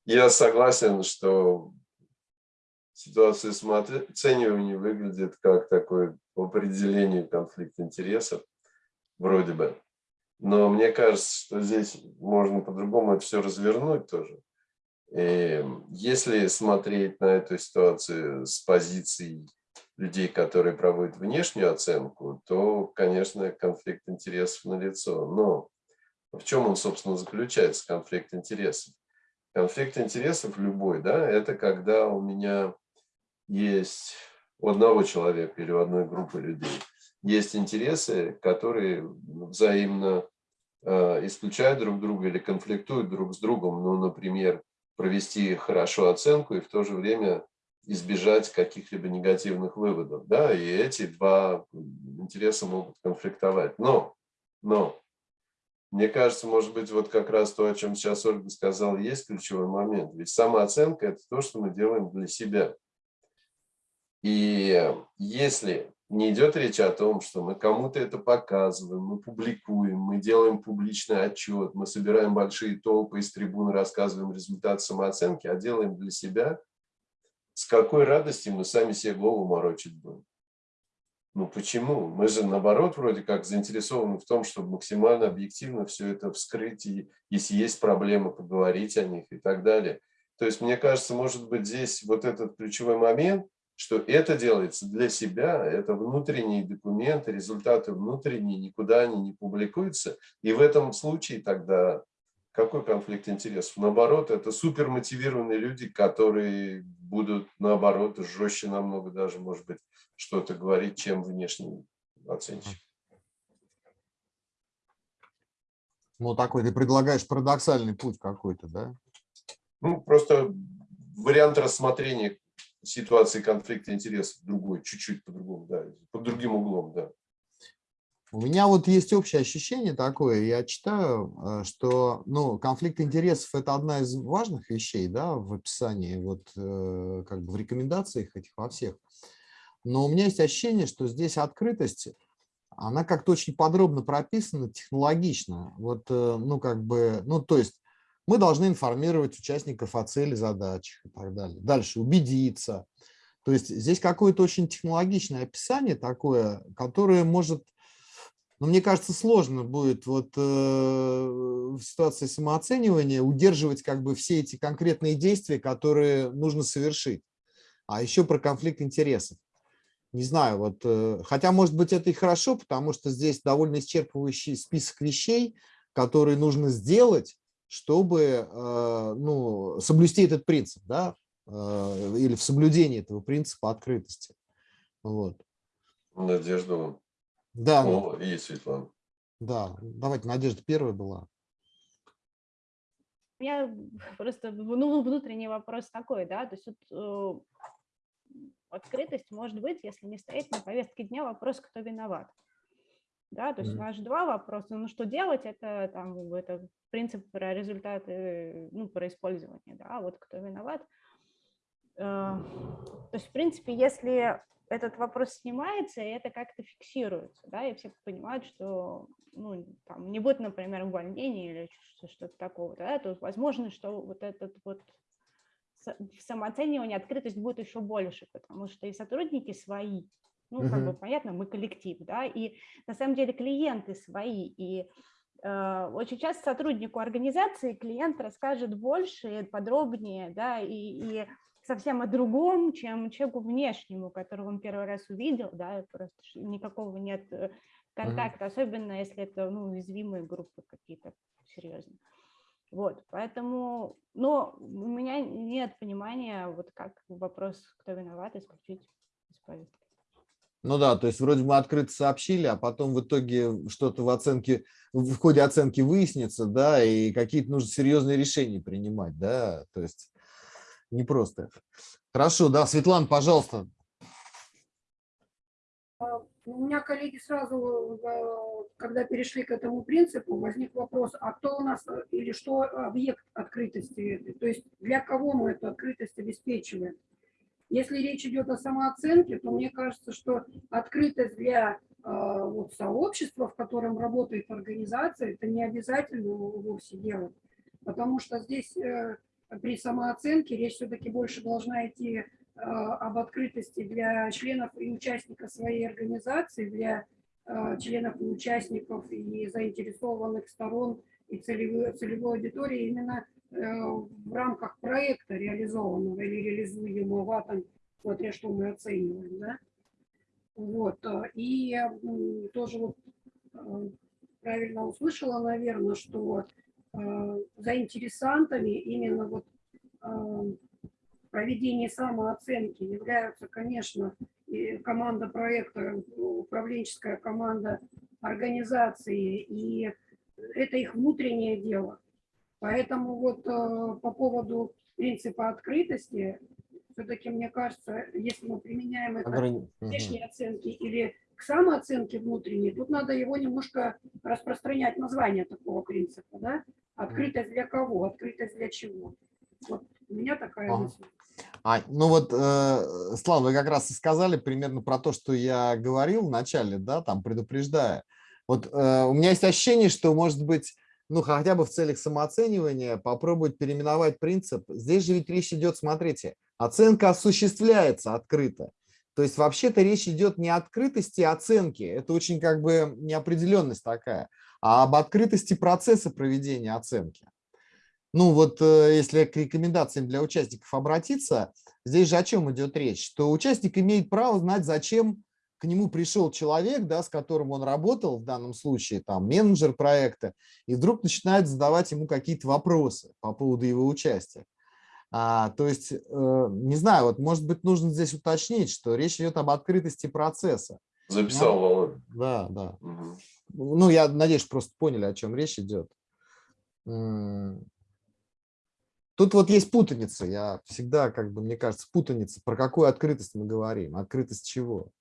я согласен, что ситуация самооценивания выглядит как такой по определению конфликт интересов, вроде бы. Но мне кажется, что здесь можно по-другому это все развернуть тоже. И если смотреть на эту ситуацию с позиции людей, которые проводят внешнюю оценку, то, конечно, конфликт интересов налицо. Но в чем он, собственно, заключается, конфликт интересов? Конфликт интересов любой, да, это когда у меня есть у одного человека или у одной группы людей есть интересы, которые взаимно э, исключают друг друга или конфликтуют друг с другом. Ну, например, провести хорошо оценку и в то же время избежать каких-либо негативных выводов. Да? И эти два интереса могут конфликтовать. Но, но, мне кажется, может быть, вот как раз то, о чем сейчас Ольга сказала, есть ключевой момент. Ведь самооценка – это то, что мы делаем для себя. И если не идет речь о том, что мы кому-то это показываем, мы публикуем, мы делаем публичный отчет, мы собираем большие толпы из трибуны, рассказываем результат самооценки, а делаем для себя, с какой радостью мы сами себе голову морочить будем. Ну почему? Мы же наоборот вроде как заинтересованы в том, чтобы максимально объективно все это вскрыть, и если есть проблемы, поговорить о них и так далее. То есть мне кажется, может быть здесь вот этот ключевой момент – что это делается для себя, это внутренние документы, результаты внутренние, никуда они не публикуются. И в этом случае тогда какой конфликт интересов? Наоборот, это супер мотивированные люди, которые будут, наоборот, жестче намного даже, может быть, что-то говорить, чем внешний оценщик. Ну, такой ты предлагаешь парадоксальный путь какой-то, да? Ну, просто вариант рассмотрения ситуации конфликта интересов другой, чуть-чуть по-другому, да, под другим углом, да. У меня вот есть общее ощущение такое, я читаю, э, что ну, конфликт интересов – это одна из важных вещей да, в описании, вот, э, как бы в рекомендациях этих во всех. Но у меня есть ощущение, что здесь открытость, она как-то очень подробно прописана, технологично. Вот, э, ну, как бы, ну, то есть мы должны информировать участников о цели задач и так далее. Дальше убедиться. То есть здесь какое-то очень технологичное описание такое, которое может, ну, мне кажется, сложно будет вот э, в ситуации самооценивания удерживать как бы все эти конкретные действия, которые нужно совершить. А еще про конфликт интересов. Не знаю, вот, э, хотя, может быть, это и хорошо, потому что здесь довольно исчерпывающий список вещей, которые нужно сделать, чтобы э, ну, соблюсти этот принцип, да, э, или в соблюдении этого принципа открытости. Вот. Надежда. Да. О, и Светлана. Да, давайте, Надежда первая была. У меня просто ну, внутренний вопрос такой, да, то есть вот, э, открытость может быть, если не стоит на повестке дня вопрос, кто виноват. Да, то есть mm -hmm. у нас же два вопроса. Ну, что делать, это, там, это принцип про результаты, ну, про использование, да, вот кто виноват. Э, то есть, в принципе, если этот вопрос снимается, и это как-то фиксируется, да, и все понимают, что, ну, там, не будет, например, увольнения или что-то такого, да, то возможно, что вот этот вот самооценивание, открытость будет еще больше, потому что и сотрудники свои, ну, как бы понятно, мы коллектив, да, и на самом деле клиенты свои, и э, очень часто сотруднику организации клиент расскажет больше, подробнее, да, и, и совсем о другом, чем человеку внешнему, которого он первый раз увидел, да, просто никакого нет э, контакта, mm -hmm. особенно если это, ну, уязвимые группы какие-то серьезные. Вот, поэтому, но у меня нет понимания, вот как вопрос, кто виноват, исключить из повестки. Ну да, то есть вроде мы открыто сообщили, а потом в итоге что-то в оценке, в ходе оценки выяснится, да, и какие-то нужно серьезные решения принимать, да, то есть не просто. Хорошо, да, Светлана, пожалуйста. А, у меня коллеги сразу, э, когда перешли к этому принципу, возник вопрос, а кто у нас э, или что объект открытости, то есть для кого мы эту открытость обеспечиваем? Если речь идет о самооценке, то мне кажется, что открытость для э, вот, сообщества, в котором работает организация, это не обязательно вовсе делать. Потому что здесь при самооценке речь все-таки больше должна идти э, об открытости для членов и участников своей организации, для членов и участников и заинтересованных сторон и целевой, целевой аудитории именно Э, в рамках проекта реализованного или реализуемого, там, смотря что мы оцениваем, да. Вот, э, и тоже вот э, правильно услышала, наверное, что заинтересантами именно вот проведения самооценки являются, конечно, и команда проекта, управленческая команда организации, и это их внутреннее дело. Поэтому вот э, по поводу принципа открытости, все-таки мне кажется, если мы применяем это к внешней оценки или к самооценке внутренней, тут надо его немножко распространять, название такого принципа. Да? Открытость для кого? Открытость для чего? Вот у меня такая ага. мысль. А, ну вот, э, Слава, вы как раз и сказали примерно про то, что я говорил в начале, да, там предупреждая. Вот э, у меня есть ощущение, что, может быть, ну, хотя бы в целях самооценивания попробовать переименовать принцип. Здесь же ведь речь идет, смотрите, оценка осуществляется открыто. То есть вообще-то речь идет не о открытости оценки, это очень как бы неопределенность такая, а об открытости процесса проведения оценки. Ну вот э, если к рекомендациям для участников обратиться, здесь же о чем идет речь? Что участник имеет право знать, зачем к нему пришел человек, да, с которым он работал, в данном случае там менеджер проекта, и вдруг начинает задавать ему какие-то вопросы по поводу его участия. А, то есть, э, не знаю, вот может быть нужно здесь уточнить, что речь идет об открытости процесса. Записал, Ну, Володя. Да, да. Мгм. Ну, я надеюсь, просто поняли, о чем речь идет. Тут вот есть путаница. Я всегда, как бы, мне кажется, путаница. Про какую открытость мы говорим? Открытость чего?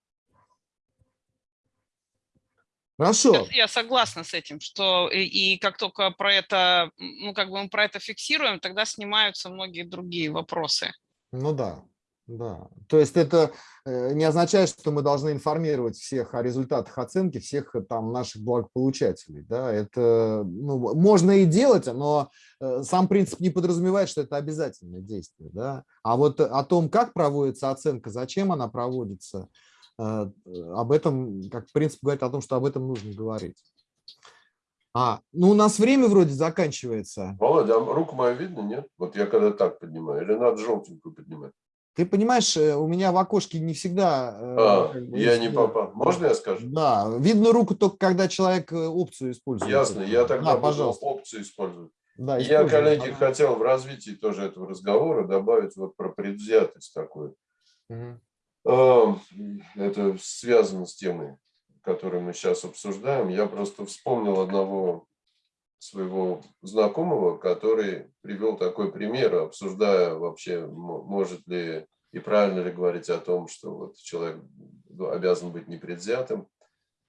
Хорошо. Я, согласна с этим, что и, и как только про это, ну как бы мы про это фиксируем, тогда снимаются многие другие вопросы. Ну да, да. То есть это э, не означает, что мы должны информировать всех о результатах оценки, всех э, там наших благополучателей. Да? Это ну, можно и делать, но э, сам принцип не подразумевает, что это обязательное действие. Да? А вот о том, как проводится оценка, зачем она проводится, об этом, как принцип говорит о том, что об этом нужно говорить. А, ну у нас время вроде заканчивается. Володя, а руку мою видно, нет? Вот я когда так поднимаю, или надо желтенькую поднимать? Ты понимаешь, э, у меня в окошке не всегда... э, А, как бы, я не э, попал. Можно я скажу? Да, видно руку только когда человек э, опцию использует. Ясно, я тогда Да, пожалуйста. опцию использовать. Да, Я, коллеги, хотел в развитии тоже этого разговора добавить вот про предвзятость такую. Мгм. А, Это связано с темой, которую мы сейчас обсуждаем. Я просто вспомнил одного своего знакомого, который привел такой пример, обсуждая вообще, может ли и правильно ли говорить о том, что вот человек обязан быть непредвзятым.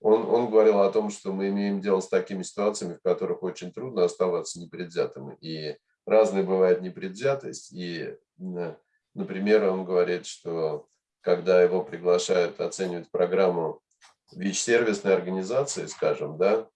Он, он говорил о том, что мы имеем дело с такими ситуациями, в которых очень трудно оставаться непредвзятым. И разная бывает непредвзятость. И, например, он говорит, что когда его приглашают оценивать программу ВИЧ-сервисной организации, скажем, да,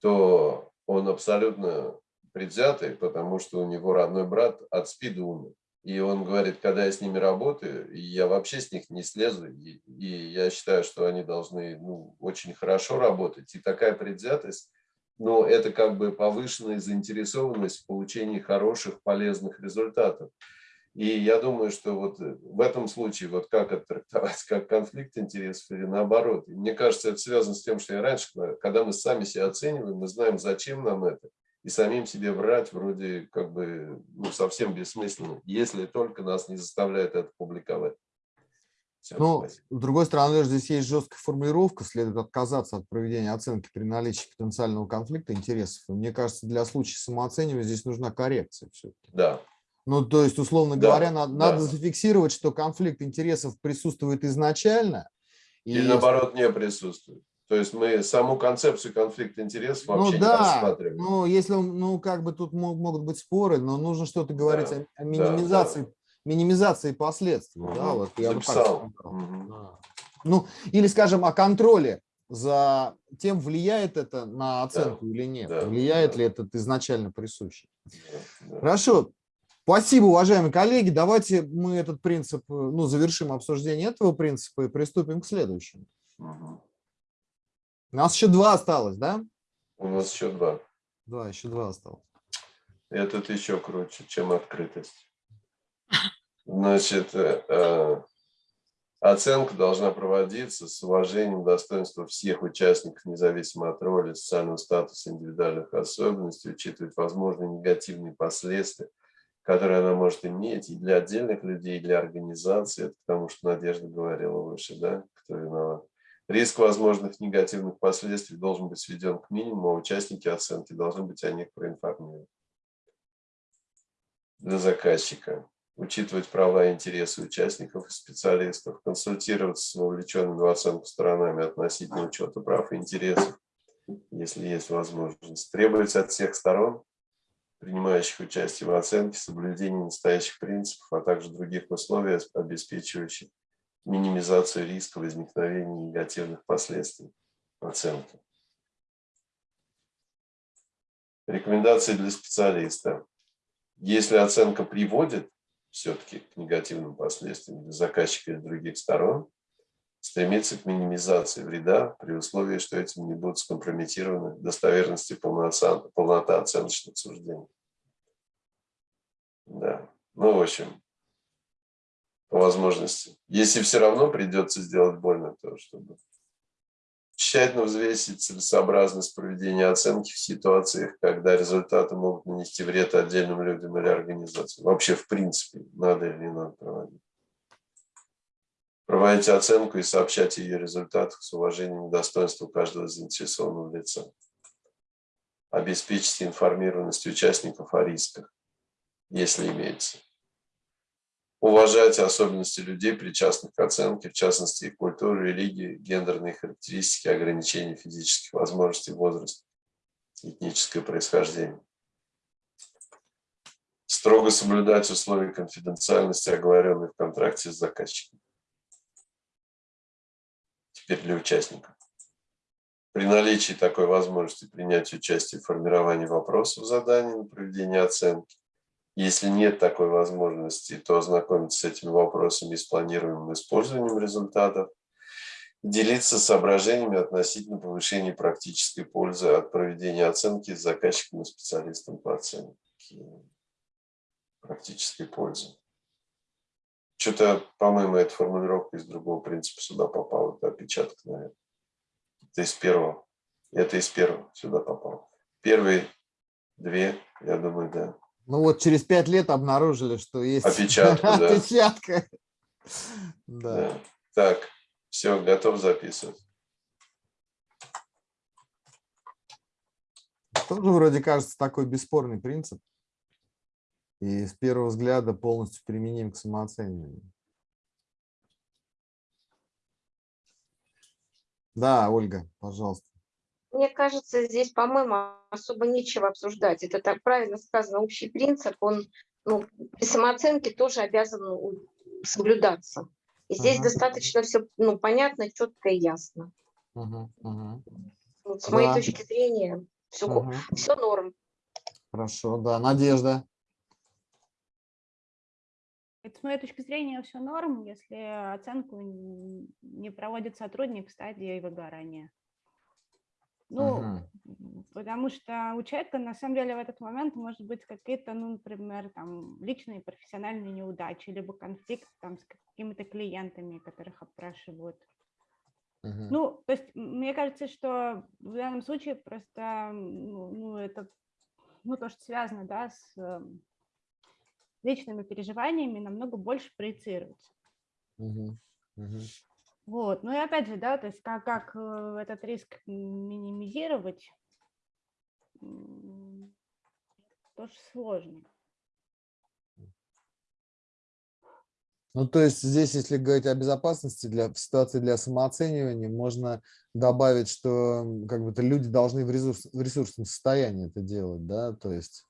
то он абсолютно предвзятый, потому что у него родной брат от СПИДа умер. И он говорит, когда я с ними работаю, я вообще с них не слезу, и, и я считаю, что они должны ну, очень хорошо работать. И такая предвзятость, ну, это как бы повышенная заинтересованность в получении хороших, полезных результатов. И я думаю, что вот в этом случае, вот как это трактовать, как конфликт интересов или наоборот. И мне кажется, это связано с тем, что я раньше когда мы сами себя оцениваем, мы знаем, зачем нам это, и самим себе врать вроде как бы ну, совсем бессмысленно, если только нас не заставляет это публиковать. Всё, Ну, спасибо. с другой стороны, здесь есть жесткая формулировка, следует отказаться от проведения оценки при наличии потенциального конфликта интересов. И мне кажется, для случая самооценивания здесь нужна коррекция все-таки. Да, Ну, то есть, условно Да, говоря, надо, да. надо зафиксировать, что конфликт интересов присутствует изначально. и- или наоборот не присутствует. То есть мы саму концепцию конфликта интересов Ну вообще не да, рассматриваем. ну если, он- ну как бы тут мо- могут быть споры, но нужно что-то говорить Да, о, о да, минимизации, минимизации последствий. Да, Мгм. вот я бы так Записал. Да. Ну, или, скажем, о контроле за тем, влияет это на оценку или нет. да, влияет да. ли этот изначально присущий. Да, да. Хорошо. Спасибо, уважаемые коллеги. Давайте мы этот принцип, э, ну, завершим обсуждение этого принципа и приступим к следующему. У нас еще два осталось, да? У нас еще два. Два, еще два осталось. Этот еще круче, чем открытость. Значит, э, э, оценка должна проводиться с уважением достоинства всех участников, независимо от роли, социального статуса, индивидуальных особенностей, учитывать возможные негативные последствия, которые она может иметь и для отдельных людей, и для организации. Это потому что Надежда говорила выше, да, кто виноват. Риск возможных негативных последствий должен быть сведен к минимуму, а участники оценки должны быть о них проинформированы. Для заказчика. Учитывать права и интересы участников и специалистов, консультироваться с вовлеченными в оценку сторонами относительно учета прав и интересов, если есть возможность. Требовать от всех сторон принимающих участие в оценке, соблюдение настоящих принципов, а также других условий, обеспечивающих минимизацию риска возникновения негативных последствий оценки. Рекомендации для специалиста. Если оценка приводит все-таки к негативным последствиям для заказчика и других сторон, стремиться к минимизации вреда при условии, что этим не будут скомпрометированы достоверность и полнота, полнота оценочных суждений. Да, ну, в общем, по возможности. Если все равно придется сделать больно, то чтобы тщательно взвесить целесообразность проведения оценки в ситуациях, когда результаты могут нанести вред отдельным людям или организациям. Вообще, в принципе, надо или не надо проводить. Проводить оценку и сообщать ее результатах с уважением к достоинству каждого заинтересованного лица. Обеспечить информированность участников о рисках, если имеется. Уважать особенности людей, причастных к оценке, в частности их культуру, религию, гендерные характеристики, ограничения физических возможностей, возраст, этническое происхождение. Строго соблюдать условия конфиденциальности, оговоренные в контракте с заказчиком. Теперь для участников. При наличии такой возможности принять участие в формировании вопросов задания на проведение оценки, если нет такой возможности, то ознакомиться с этими вопросами и с планируемым использованием результатов, делиться соображениями относительно повышения практической пользы от проведения оценки с заказчиком и специалистом по оценке. Практической пользы. Что-то, по-моему, эта формулировка из другого принципа сюда попала, это опечаток, наверное. Это из первого. Это из первого сюда попало. Первые две, я думаю, да. Ну вот через пять лет обнаружили, что есть опечатка. Да. опечатка. Да. да. Так, все, готов записывать. Тоже вроде кажется такой бесспорный принцип. И с первого взгляда полностью применим к самооцениванию. Да, Ольга, пожалуйста. Мне кажется, здесь, по-моему, особо нечего обсуждать. Это так правильно сказано, общий принцип, он ну, при самооценке тоже обязан ну, соблюдаться. И здесь ага. достаточно все ну, понятно, четко и ясно. Ага, ага. Вот, с да. моей точки зрения, все, ага. все норм. Хорошо, да. Надежда. Это, с моей точки зрения, все норм, если оценку не проводит сотрудник в стадии выгорания. Ну, угу. потому что у человека на самом деле в этот момент может быть какие-то, ну, например, там личные профессиональные неудачи, либо конфликт там с какими-то клиентами, которых опрашивают. Угу. Ну, то есть мне кажется, что в данном случае просто, ну, ну это, ну, то, что связано, да, с эм, личными переживаниями, намного больше проецируется. Угу. Угу. Вот, ну и опять же, да, то есть как, как э, этот риск минимизировать, тоже сложно. Ну, то есть здесь, если говорить о безопасности для в ситуации для самооценивания, можно добавить, что как бы люди должны в, ресурс, в ресурсном состоянии это делать, да, то есть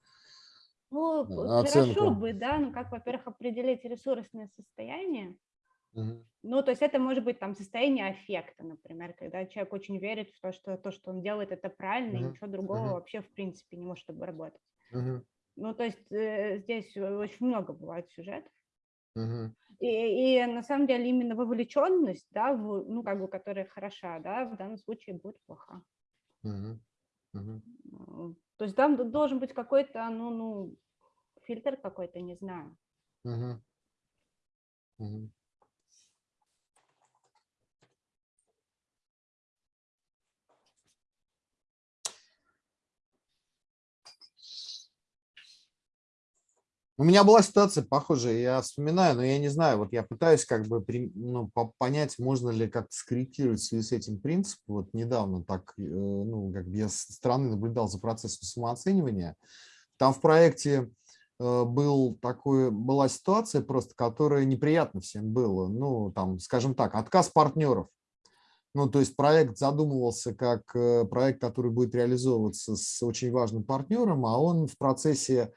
ну, оценку. хорошо бы, да, ну как, во-первых, определить ресурсное состояние, ну, то есть это может быть там состояние аффекта, например, когда человек очень верит в то, что то, что он делает, это правильно, uh-huh. и ничего другого uh-huh. вообще в принципе не может обработать. Uh-huh. Ну, то есть э, здесь очень много бывает сюжетов. И, и на самом деле именно вовлеченность, да, в, ну, как бы, которая хороша, да, в данном случае будет плоха. Uh-huh. Uh-huh. То есть там должен быть какой-то, ну, ну, фильтр какой-то, не знаю. Uh-huh. Uh-huh. У меня была ситуация похожая, я вспоминаю, но я не знаю, вот я пытаюсь как бы ну, понять, можно ли как-то скорректировать в связи с этим принцип. Вот недавно так, э, ну, как бы я со стороны наблюдал за процессом самооценивания. Там в проекте был такой, была ситуация просто, которая неприятна всем было. Ну, там, скажем так, отказ партнеров. Ну, то есть проект задумывался как э, проект, который будет реализовываться с очень важным партнером, а он в процессе,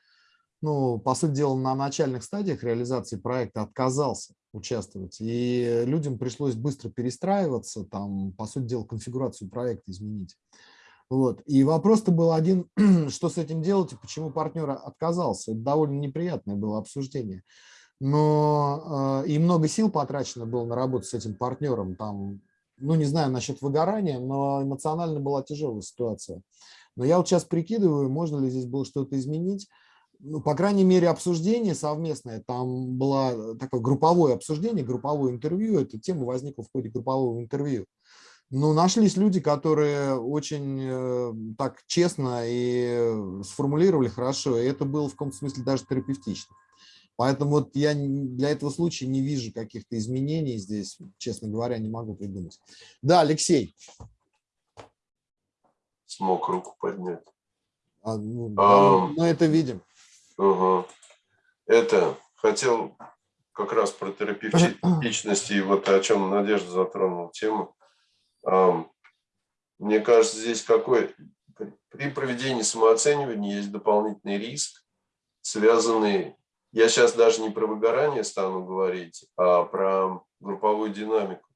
ну, по сути дела, на начальных стадиях реализации проекта отказался участвовать. И людям пришлось быстро перестраиваться, там, по сути дела, конфигурацию проекта изменить. Вот. И вопрос-то был один, что с этим делать и почему партнер отказался. Это довольно неприятное было обсуждение. Но э, и много сил потрачено было на работу с этим партнером. Там, ну, не знаю насчет выгорания, но эмоционально была тяжелая ситуация. Но я вот сейчас прикидываю, можно ли здесь было что-то изменить. Ну, по крайней мере, обсуждение совместное, там было такое групповое обсуждение, групповое интервью, эта тема возникла в ходе группового интервью. Ну, нашлись люди, которые очень э, так честно и сформулировали хорошо, и это было в каком-то смысле даже терапевтично. Поэтому вот я для этого случая не вижу каких-то изменений здесь, честно говоря, не могу придумать. Да, Алексей. Смог руку поднять. А, ну, а, мы это видим. Угу. Это хотел как раз про терапевтичность и вот о чем Надежда затронула тему. Мне кажется, здесь какой при проведении самооценивания есть дополнительный риск, связанный, я сейчас даже не про выгорание стану говорить, а про групповую динамику,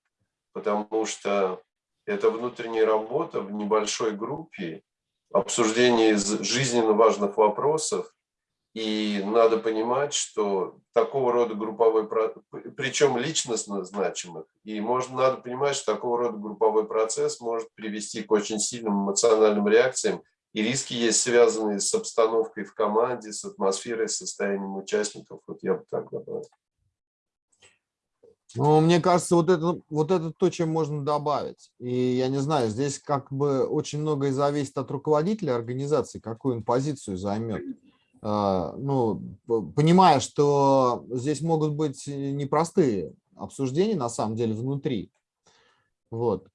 потому что это внутренняя работа в небольшой группе, обсуждение жизненно важных вопросов, и надо понимать, что такого рода групповой, причем личностно значимых, и можно, надо понимать, что такого рода групповой процесс может привести к очень сильным эмоциональным реакциям, и риски есть связанные с обстановкой в команде, с атмосферой, с состоянием участников. Вот я бы так добавил. Ну, мне кажется, вот это, вот это то, чем можно добавить. И я не знаю, здесь как бы очень многое зависит от руководителя организации, какую он позицию займет. А, ну, понимая, что здесь могут быть непростые обсуждения, на самом деле, внутри. Вот.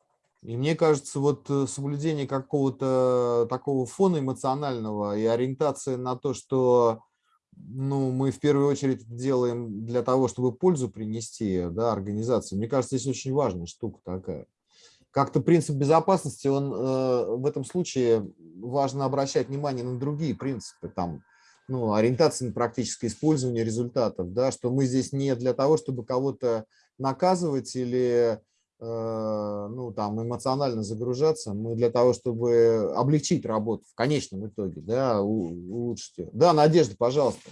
И мне кажется, вот э, соблюдение какого-то такого фона эмоционального и ориентация на то, что ну, мы в первую очередь делаем для того, чтобы пользу принести да, организации, мне кажется, здесь очень важная штука такая. Как-то принцип безопасности, он э, в этом случае важно обращать внимание на другие принципы, там, ну, ориентация на практическое использование результатов, да, что мы здесь не для того, чтобы кого-то наказывать или э, ну, там, эмоционально загружаться, мы для того, чтобы облегчить работу в конечном итоге, да, улучшить ее. Да, Надежда, пожалуйста.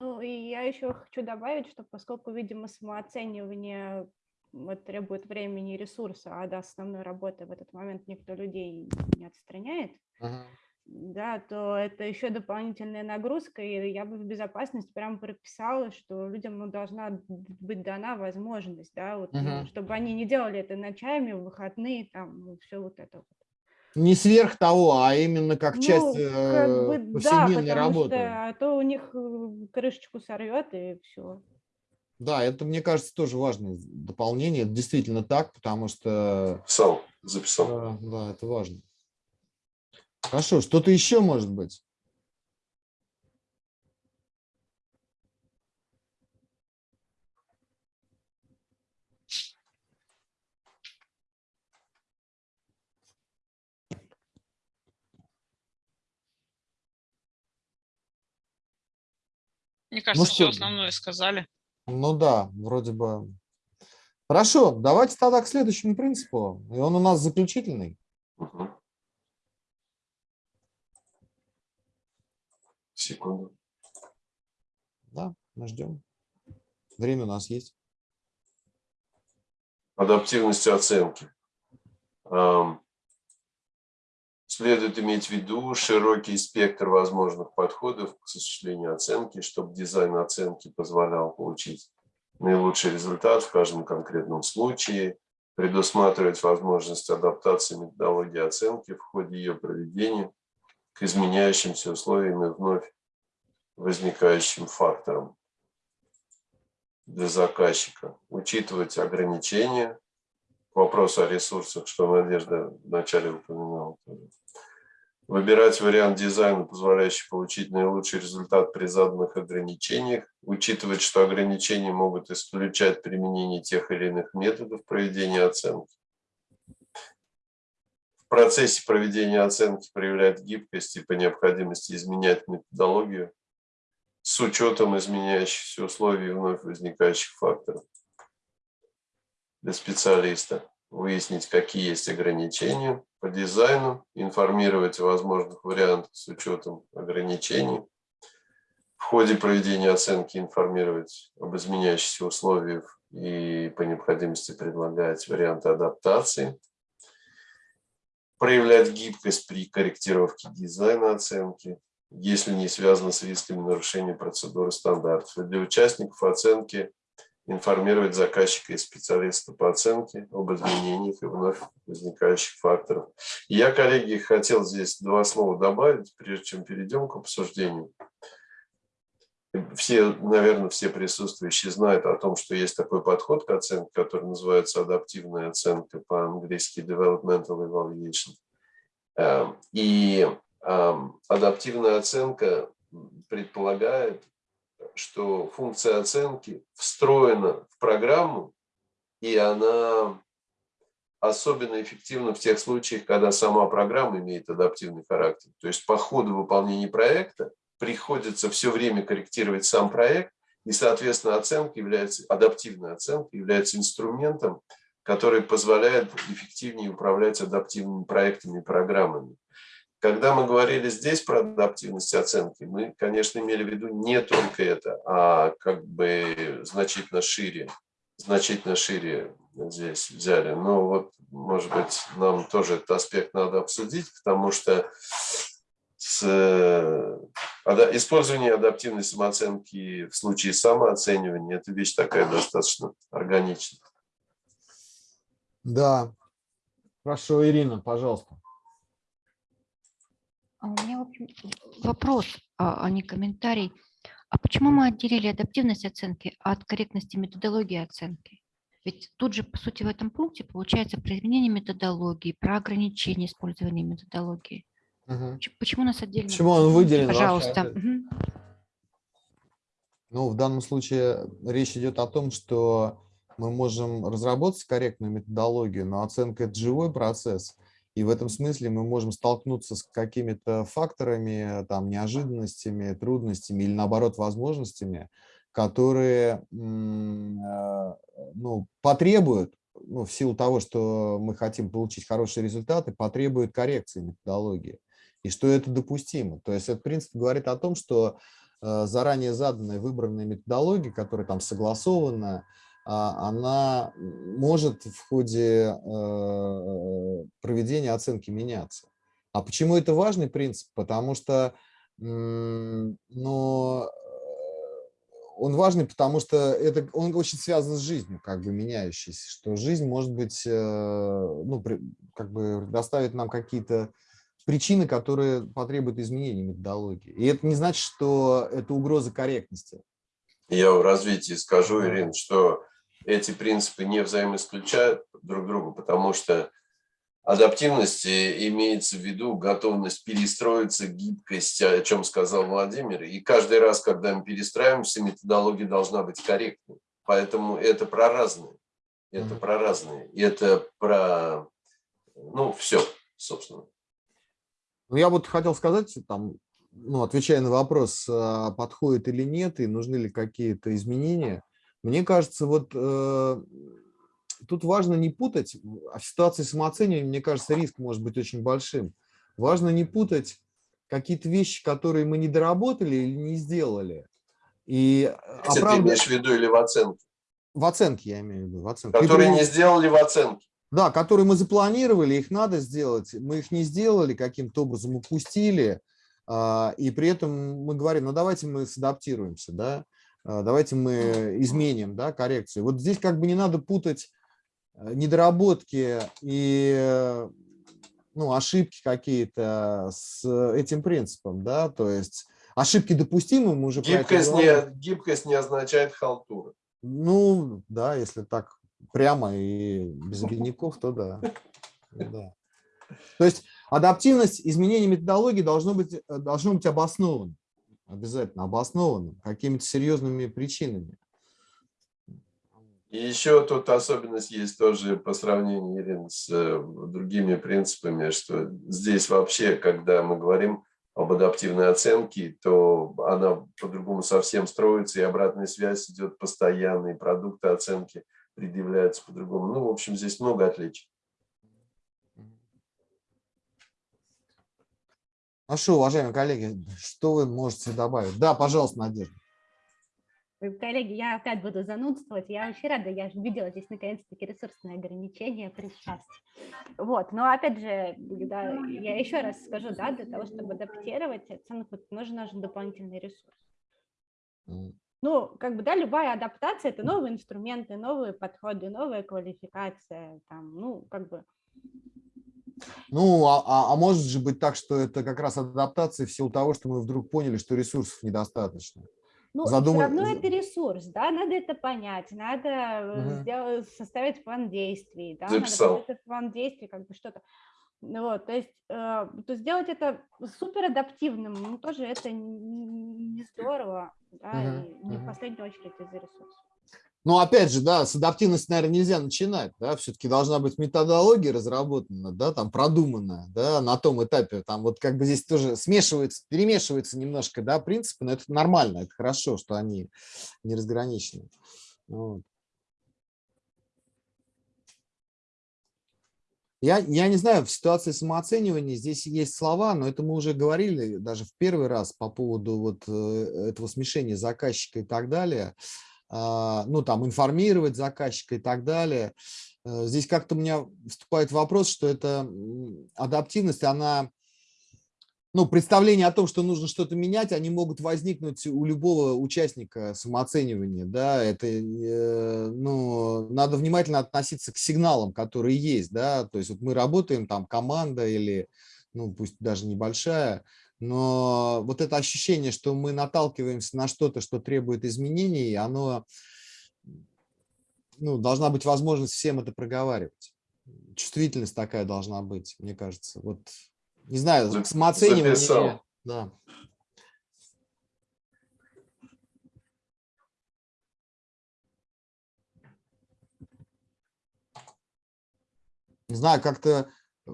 Ну, и я еще хочу добавить, что поскольку, видимо, самооценивание требует времени и ресурса, а до основной работы в этот момент никто людей не отстраняет, uh -huh да, то это еще дополнительная нагрузка, и я бы в безопасность прям прописала, что людям ну, должна быть дана возможность, да, вот, угу. чтобы они не делали это ночами, в выходные, там, ну, все вот это вот. Не сверх того, а именно как ну, часть как бы, повседневной да, работы. Что, а то у них э, крышечку сорвет и все. Да, это, мне кажется, тоже важное дополнение. Это действительно так, потому что... Записал, записал. Да, да, это важно. Хорошо, что-то еще может быть? Мне кажется, ну, все основное сказали. Ну да, вроде бы. Хорошо, давайте тогда к следующему принципу. И он у нас заключительный. Угу. Секунду. Да, мы ждем. Время у нас есть. Адаптивность оценки. Следует иметь в виду широкий спектр возможных подходов к осуществлению оценки, чтобы дизайн оценки позволял получить наилучший результат в каждом конкретном случае, предусматривать возможность адаптации методологии оценки в ходе ее проведения к изменяющимся условиям и вновь возникающим факторам для заказчика. Учитывать ограничения. Вопрос о ресурсах, что Надежда вначале упоминала. Выбирать вариант дизайна, позволяющий получить наилучший результат при заданных ограничениях. Учитывать, что ограничения могут исключать применение тех или иных методов проведения оценки. В процессе проведения оценки проявлять гибкость и по необходимости изменять методологию с учетом изменяющихся условий и вновь возникающих факторов. Для специалиста выяснить, какие есть ограничения по дизайну, информировать о возможных вариантах с учетом ограничений. В ходе проведения оценки информировать об изменяющихся условиях и по необходимости предлагать варианты адаптации проявлять гибкость при корректировке дизайна оценки, если не связано с рисками нарушения процедуры стандартов. И для участников оценки информировать заказчика и специалиста по оценке об изменениях и вновь возникающих факторах. я, коллеги, хотел здесь два слова добавить, прежде чем перейдем к обсуждению все, наверное, все присутствующие знают о том, что есть такой подход к оценке, который называется адаптивная оценка, по-английски developmental evaluation. Эм, и эм, адаптивная оценка предполагает, что функция оценки встроена в программу, и она особенно эффективна в тех случаях, когда сама программа имеет адаптивный характер. То есть по ходу выполнения проекта приходится все время корректировать сам проект, и, соответственно, оценка является, адаптивная оценка является инструментом, который позволяет эффективнее управлять адаптивными проектами и программами. Когда мы говорили здесь про адаптивность оценки, мы, конечно, имели в виду не только это, а как бы значительно шире, значительно шире здесь взяли. Но вот, может быть, нам тоже этот аспект надо обсудить, потому что с э, использование адаптивной самооценки в случае самооценивания – это вещь такая достаточно органичная. Да. Хорошо, Ирина, пожалуйста. А у меня в общем, вопрос, а, а не комментарий. А почему мы отделили адаптивность оценки от корректности методологии оценки? Ведь тут же, по сути, в этом пункте получается про изменение методологии, про ограничение использования методологии. Угу. Почему у нас отдельно? Почему он выделен? Пожалуйста. Ну, в данном случае речь идет о том, что мы можем разработать корректную методологию, но оценка – это живой процесс. И в этом смысле мы можем столкнуться с какими-то факторами, там, неожиданностями, трудностями или, наоборот, возможностями, которые э, ну, потребуют, ну, в силу того, что мы хотим получить хорошие результаты, потребуют коррекции методологии и что это допустимо. То есть этот принцип говорит о том, что э, заранее заданная выбранная методология, которая там согласована, а, она может в ходе э, проведения оценки меняться. А почему это важный принцип? Потому что ну, он важный, потому что это, он очень связан с жизнью, как бы меняющейся, что жизнь может быть, ну, как бы доставит нам какие-то причины, которые потребуют изменения методологии. И это не значит, что это угроза корректности. Я в развитии скажу, Ирина, что эти принципы не взаимоисключают друг друга, потому что адаптивность имеется в виду готовность перестроиться, гибкость, о чем сказал Владимир. И каждый раз, когда мы перестраиваемся, методология должна быть корректной. Поэтому это про разные. Это про разные. Это про, ну, все, собственно. Ну, я вот хотел сказать, там, ну, отвечая на вопрос, а, подходит или нет, и нужны ли какие-то изменения, мне кажется, вот э, тут важно не путать, а в ситуации самооценивания, мне кажется, риск может быть очень большим. Важно не путать какие-то вещи, которые мы не доработали или не сделали. И Если оправдать... ты имеешь в виду или в оценке? В оценке я имею в виду. В оценке. Которые не сделали в оценке. Да, которые мы запланировали, их надо сделать, мы их не сделали, каким-то образом упустили, а, и при этом мы говорим, ну давайте мы садаптируемся, да, а, давайте мы изменим, да, коррекцию. Вот здесь как бы не надо путать э, недоработки и ну, ошибки какие-то с этим принципом, да, то есть ошибки допустимы, мы уже гибкость не, гибкость не означает халтура. Ну, да, если так прямо и без обидников, то да. да. То есть адаптивность изменения методологии должно быть, э, должно быть обосновано. Обязательно обосновано какими-то серьезными причинами. И еще тут особенность есть тоже по сравнению, Ирина, с э, другими принципами, что здесь вообще, когда мы говорим об адаптивной оценке, то она по-другому совсем строится, и обратная связь идет постоянно, и продукты оценки предъявляются по-другому. Ну, в общем, здесь много отличий. Хорошо, уважаемые коллеги, что вы можете добавить? Да, пожалуйста, Надежда. Ой, Коллеги, я опять буду занудствовать. Я очень рада, я же видела здесь наконец-таки ресурсные ограничения при счастье. Вот, но опять же, да, я еще раз скажу, да, для того, чтобы адаптировать оценку, нужен, нужен дополнительный ресурс. Ну, как бы, да, любая адаптация – это новые инструменты, новые подходы, новая квалификация, там, ну, как бы, Ну, а, а, а может же быть так, что это как раз адаптация в силу того, что мы вдруг поняли, что ресурсов недостаточно. Ну, Задумай- все равно это ресурс, да, надо это понять, надо э, Мгм. сделать, составить план действий, да, Записал. надо план действий как бы что-то. Ну Вот, то есть, э, то сделать это супер адаптивным, ну, тоже это не здорово, да, Мгм, и не в мгм. последнюю очередь из-за ресурсов. Ну, опять же, да, с адаптивности, наверное, нельзя начинать, да, все-таки должна быть методология разработана, да, там продуманная, да, на том этапе, там вот как бы здесь тоже смешивается, перемешивается немножко, да, принципы, но это нормально, это хорошо, что они не разграничены. Вот. Я, я не знаю, в ситуации самооценивания здесь есть слова, но это мы уже говорили даже в первый раз по поводу вот э, этого смешения заказчика и так далее. А, Ну, там, информировать заказчика и так далее. Э, Здесь как-то у меня вступает вопрос, что эта адаптивность, она, ну, представление о том, что нужно что-то менять, они могут возникнуть у любого участника самооценивания, да, это, э, ну, надо внимательно относиться к сигналам, которые есть, да, то есть вот мы работаем, там, команда или, ну, пусть даже небольшая, но вот это ощущение, что мы наталкиваемся на что-то, что требует изменений, оно, ну, должна быть возможность всем это проговаривать. Чувствительность такая должна быть, мне кажется. Вот, не знаю, к самооцениванию. записал. Да. Не знаю, как-то э,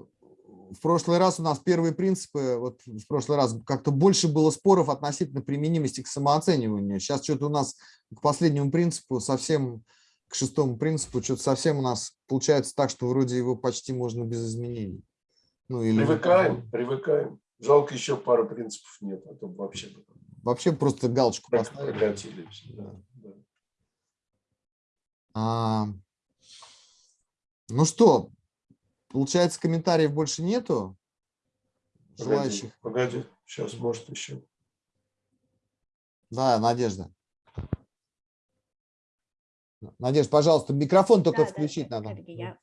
в прошлый раз у нас первые принципы, вот в прошлый раз как-то больше было споров относительно применимости к самооцениванию. Сейчас что-то у нас к последнему принципу совсем, к шестому принципу, что-то совсем у нас получается так, что вроде его почти можно без изменений. Ну, или Привыкаем, привыкаем. Жалко, еще пару принципов нет, а то вообще вообще просто галочку поставили. да, да. А, ну что, получается, комментариев больше нету? Погоди, Желающих? погоди, сейчас, может, еще. Да, Надежда. Надежда, пожалуйста, микрофон только Да, включить да, надо. я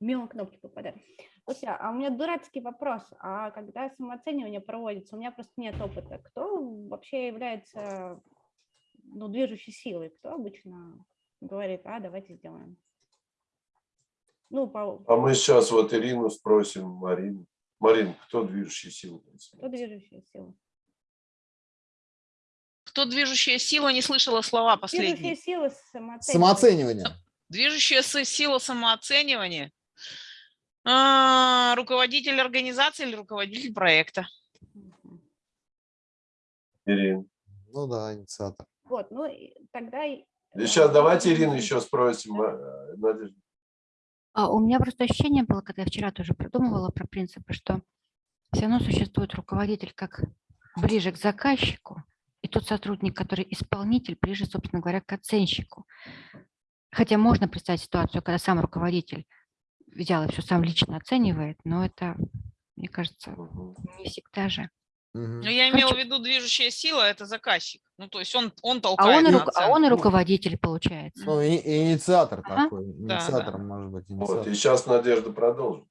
мимо кнопки попадаю. Слушай, а у меня дурацкий вопрос. А когда самооценивание проводится, у меня просто нет опыта. Кто вообще является ну, движущей силой? Кто обычно говорит, а, давайте сделаем? Ну, по, А мы сейчас вот Ирину спросим, Марину. Марин, кто движущая сила? кто движущая сила? Кто движущая сила, не слышала слова Движущая последние. сила самооценивания. Самооценивание. Движущая сила самооценивания. А, руководитель организации или руководитель проекта. Ирина. Ну да, инициатор. Вот, ну, тогда... и- И сейчас давайте. Ирину еще спросим, а, Надежда. У меня просто ощущение было, когда я вчера тоже продумывала про принципы, что все равно существует руководитель как ближе к заказчику, и тот сотрудник, который исполнитель, ближе, собственно говоря, к оценщику. Хотя можно представить ситуацию, когда сам руководитель взял и все сам лично оценивает, но это, мне кажется, не всегда же. Но я имела в виду движущая сила – это заказчик. Ну, то есть он, он А толкает он, и, руко- а он и руководитель, получается. Ну, и- и инициатор Ага. такой. Да, Инициатором да. может быть. Вот, инициатор. и сейчас Надежда продолжит.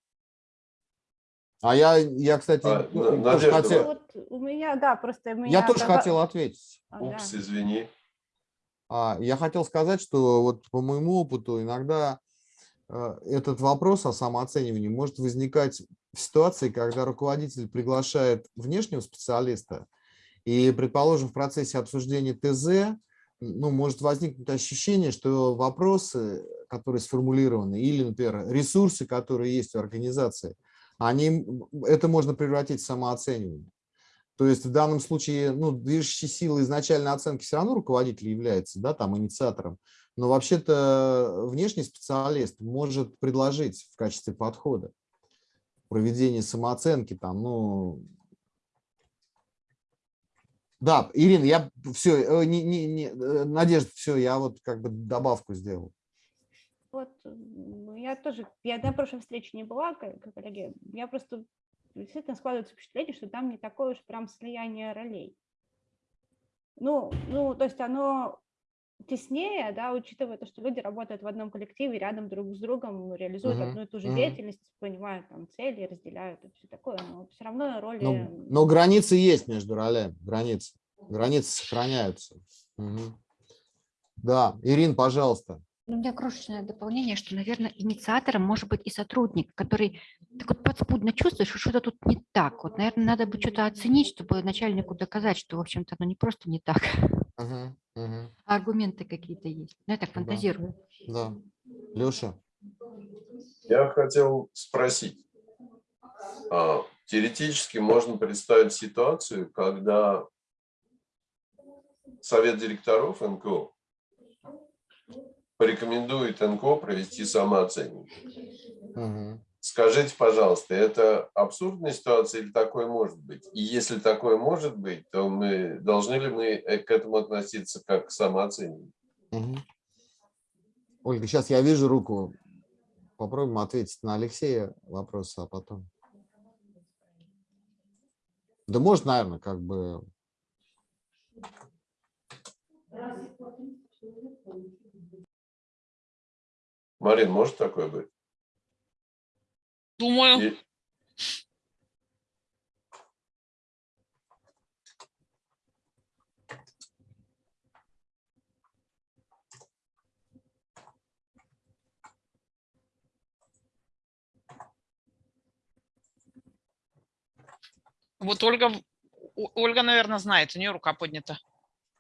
А я, я, кстати, А, ну, тоже Надежда, хотел, Вот у меня, да, просто у меня... я тоже хотел ответить. А, да. Упс, извини. А, Я хотел сказать, что вот по моему опыту иногда этот вопрос о самооценивании может возникать в ситуации, когда руководитель приглашает внешнего специалиста, и, предположим, в процессе обсуждения ТЗ ну, может возникнуть ощущение, что вопросы, которые сформулированы, или, например, ресурсы, которые есть в организации, они, это можно превратить в самооценивание. То есть в данном случае ну, движущей силой изначальной оценки все равно руководитель является да, там, инициатором, но вообще-то внешний специалист может предложить в качестве подхода проведение самооценки, там, ну, да, Ирина, я все, не, не, не, э, Надежда, все, я вот как бы добавку сделал. Вот, я тоже, я на прошлой встрече не была, коллеги, я просто действительно складывается впечатление, что там не такое уж прям слияние ролей. Ну, ну, то есть оно теснее, да, учитывая то, что люди работают в одном коллективе, рядом друг с другом, реализуют uh -huh. одну и ту же uh -huh. деятельность, понимают там цели, разделяют и все такое, но все равно роли... Но, но границы есть между ролями, границы, границы сохраняются. Угу. Да, Ирин, пожалуйста. Ну, у меня крошечное дополнение, что, наверное, инициатором может быть и сотрудник, который так вот подспудно чувствует, что что-то тут не так. Вот, наверное, надо бы что-то оценить, чтобы начальнику доказать, что, в общем-то, оно не просто не так, угу, угу. а аргументы какие-то есть. Ну, я так фантазирую. Да. да. Леша? Я хотел спросить. А, теоретически можно представить ситуацию, когда совет директоров НКО порекомендует НКО провести самооценку. Угу. Скажите, пожалуйста, это абсурдная ситуация или такое может быть? И если такое может быть, то мы должны ли мы э, к этому относиться как к самооцениванию? Угу. Ольга, сейчас я вижу руку. Попробуем ответить на Алексея вопрос, а потом. Да может, наверное, как бы... Марин, может такое быть? Думаю. И... Вот Ольга, Ольга, наверное, знает, у нее рука поднята.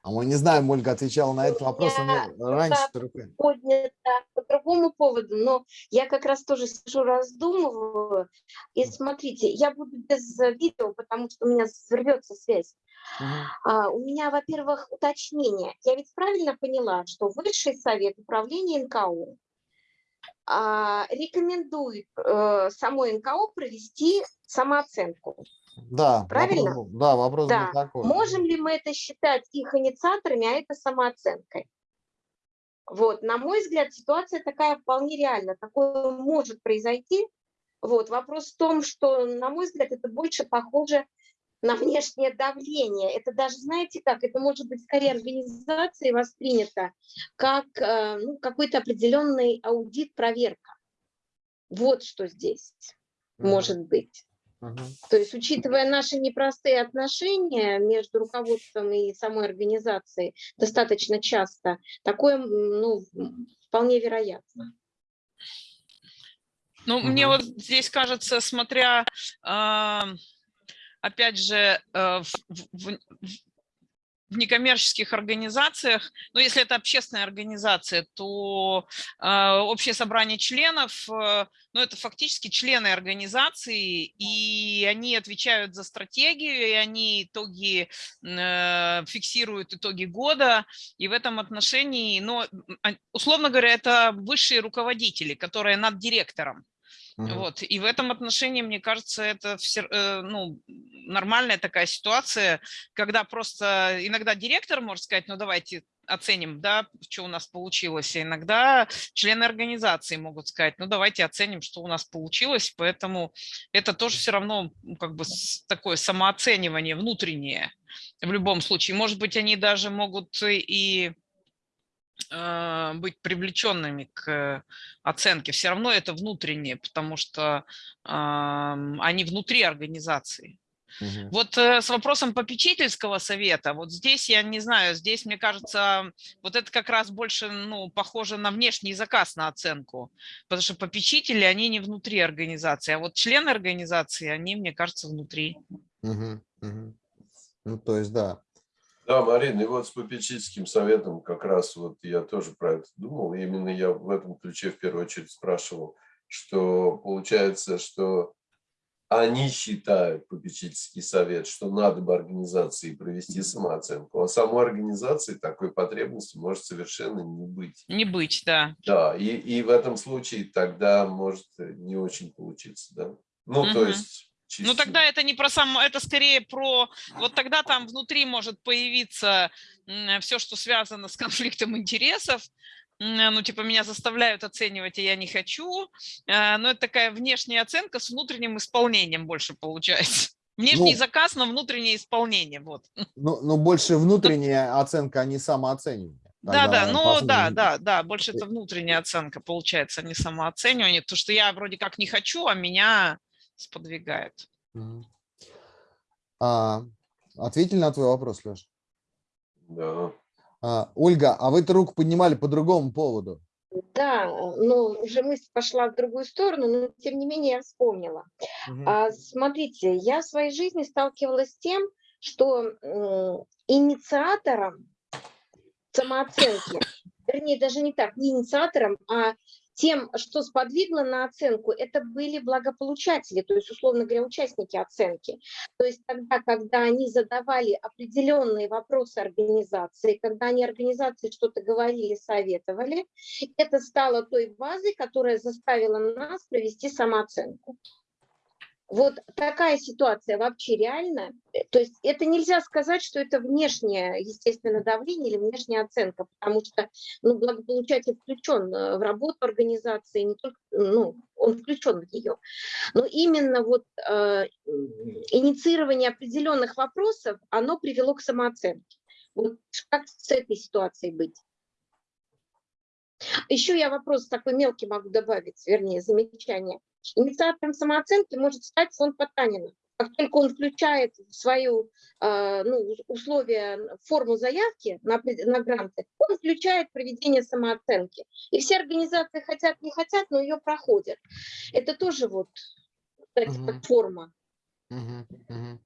А мы не знаем, Ольга отвечала на этот вопрос я раньше. Поднята по другому поводу, но я как раз тоже сижу, раздумываю. И смотрите, я буду без видео, потому что у меня взорвется связь. Uh -huh. а, у меня, во-первых, уточнение. Я ведь правильно поняла, что Высший совет управления НКО а, рекомендует э, самой НКО провести самооценку. Да, Правильно? Вопрос, да, вопрос да. был такой. Можем ли мы это считать их инициаторами, а это самооценкой? Вот, на мой взгляд, ситуация такая вполне реальна. Такое может произойти. Вот, вопрос в том, что, на мой взгляд, это больше похоже на внешнее давление. Это даже, знаете как, это может быть скорее организацией воспринято как э, ну, какой-то определенный аудит, проверка. Вот что здесь mm -hmm. может быть. То есть, учитывая наши непростые отношения между руководством и самой организацией достаточно часто, такое ну, вполне вероятно. Ну, угу. мне вот здесь кажется, смотря, э, опять же, э, в, в, в некоммерческих организациях, ну, если это общественная организация, то э, общее собрание членов, э, ну, это фактически члены организации, и они отвечают за стратегию, и они итоги, э, фиксируют итоги года, и в этом отношении, ну, условно говоря, это высшие руководители, которые над директором. Вот. И в этом отношении, мне кажется, это все, э, ну, нормальная такая ситуация, когда просто иногда директор может сказать, ну давайте оценим, да, что у нас получилось. И иногда члены организации могут сказать, ну давайте оценим, что у нас получилось. Поэтому это тоже все равно как бы такое самооценивание внутреннее в любом случае. Может быть, они даже могут и быть привлеченными к оценке. Все равно это внутреннее, потому что они внутри организации. Мгм. Вот э, с вопросом попечительского совета, вот здесь я не знаю, здесь, мне кажется, вот это как раз больше, ну, похоже на внешний заказ на оценку, потому что попечители, они не внутри организации, а вот члены организации, они, мне кажется, внутри. Мгм. Мгм. Ну, то есть, да. Да, Марина, и вот с попечительским советом как раз вот я тоже про это думал. Именно я в этом ключе в первую очередь спрашивал, что получается, что они считают, попечительский совет, что надо бы организации провести самооценку, а самой организации такой потребности может совершенно не быть. Не быть, да. Да, и, и в этом случае тогда может не очень получиться, да? Ну, то Мгм. есть... Ну тогда это не про сам, это скорее про, вот тогда там внутри может появиться все, что связано с конфликтом интересов, ну типа меня заставляют оценивать, и я не хочу, Э, но это такая внешняя оценка с внутренним исполнением больше получается. Внешний Ну. заказ на внутреннее исполнение, вот. Ну, ну, больше внутренняя оценка, а не самооценивание. Да, да, Тогда ну посмотрим. да, да, да, больше это внутренняя оценка получается, а не самооценивание, потому что я вроде как не хочу, а меня сподвигает. А, ответили на твой вопрос, Леш? Да. А, Ольга, а вы-то руку поднимали по другому поводу. Да, но уже мысль пошла в другую сторону, но тем не менее я вспомнила. А, смотрите, я в своей жизни сталкивалась с тем, что м, инициатором самооценки, вернее, даже не так, не инициатором, а тем, что сподвигло на оценку, это были благополучатели, то есть, условно говоря, участники оценки. То есть тогда, когда они задавали определенные вопросы организации, когда они организации что-то говорили, советовали, это стало той базой, которая заставила нас провести самооценку. Вот такая ситуация вообще реальна. Э, То есть это нельзя сказать, что это внешнее, естественно, давление или внешняя оценка, потому что ну, благополучатель включен э, в работу организации, не только, ну, он включен в нее. Но именно вот э, инициирование определенных вопросов, оно привело к самооценке. Вот как с этой ситуацией быть? Еще я вопрос такой мелкий могу добавить, вернее, замечание. Инициатором самооценки может стать фонд Потанина. Как только он включает в свою э, ну, условия, форму заявки на, на гранты, он включает проведение самооценки. И все организации хотят, не хотят, но ее проходят. Это тоже вот, кстати, как форма. Мгм, мгм.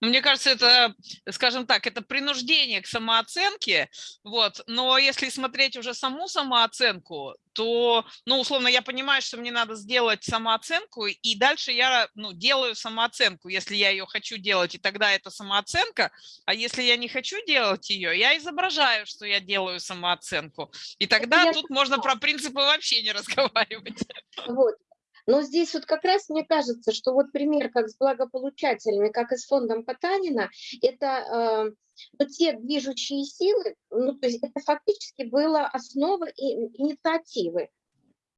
Ну, Мне кажется, это, скажем так, это принуждение к самооценке, вот, но если смотреть уже саму самооценку, то, ну, условно, я понимаю, что мне надо сделать самооценку, и дальше я, ну, делаю самооценку, если я ее хочу делать, и тогда это самооценка, а если я не хочу делать ее, я изображаю, что я делаю самооценку, и тогда я тут можно про принципы вообще не разговаривать. Вот. Но здесь вот как раз мне кажется, что вот пример как с благополучателями, как и с фондом Потанина, это э, ну, те движущие силы, ну, то есть это фактически была основа инициативы.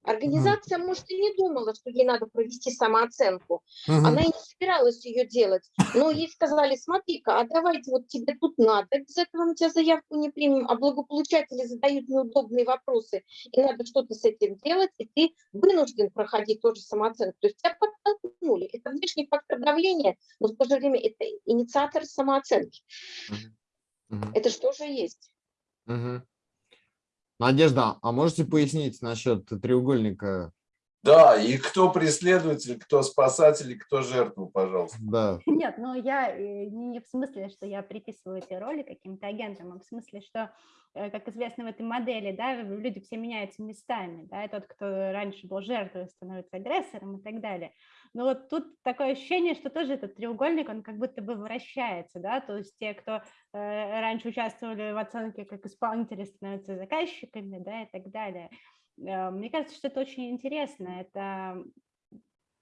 Организация, может, и не думала, что ей надо провести самооценку. Мгм. Она и не собиралась ее делать. Но ей сказали, смотри-ка, а давайте вот тебе тут надо, без этого мы тебя заявку не примем, а благополучатели задают неудобные вопросы, и надо что-то с этим делать, и ты вынужден проходить тоже самооценку. То есть тебя подтолкнули. Это внешний фактор давления, но в то же время это инициатор самооценки. Мгм. Это что же есть? Мгм. Надежда, а можете пояснить насчет треугольника? Да, и кто преследователь, кто спасатель, и кто жертва, пожалуйста. Да. Нет, ну я э, не не в смысле, что я приписываю эти роли каким-то агентам, а в смысле, что, э, как известно в этой модели, да, люди все меняются местами, да, и тот, кто раньше был жертвой, становится агрессором и так далее. Но вот тут такое ощущение, что тоже этот треугольник, он как будто бы вращается, да, то есть те, кто э, раньше участвовали в оценке как исполнители, становятся заказчиками, да, и так далее. Э, Мне кажется, что это очень интересно, это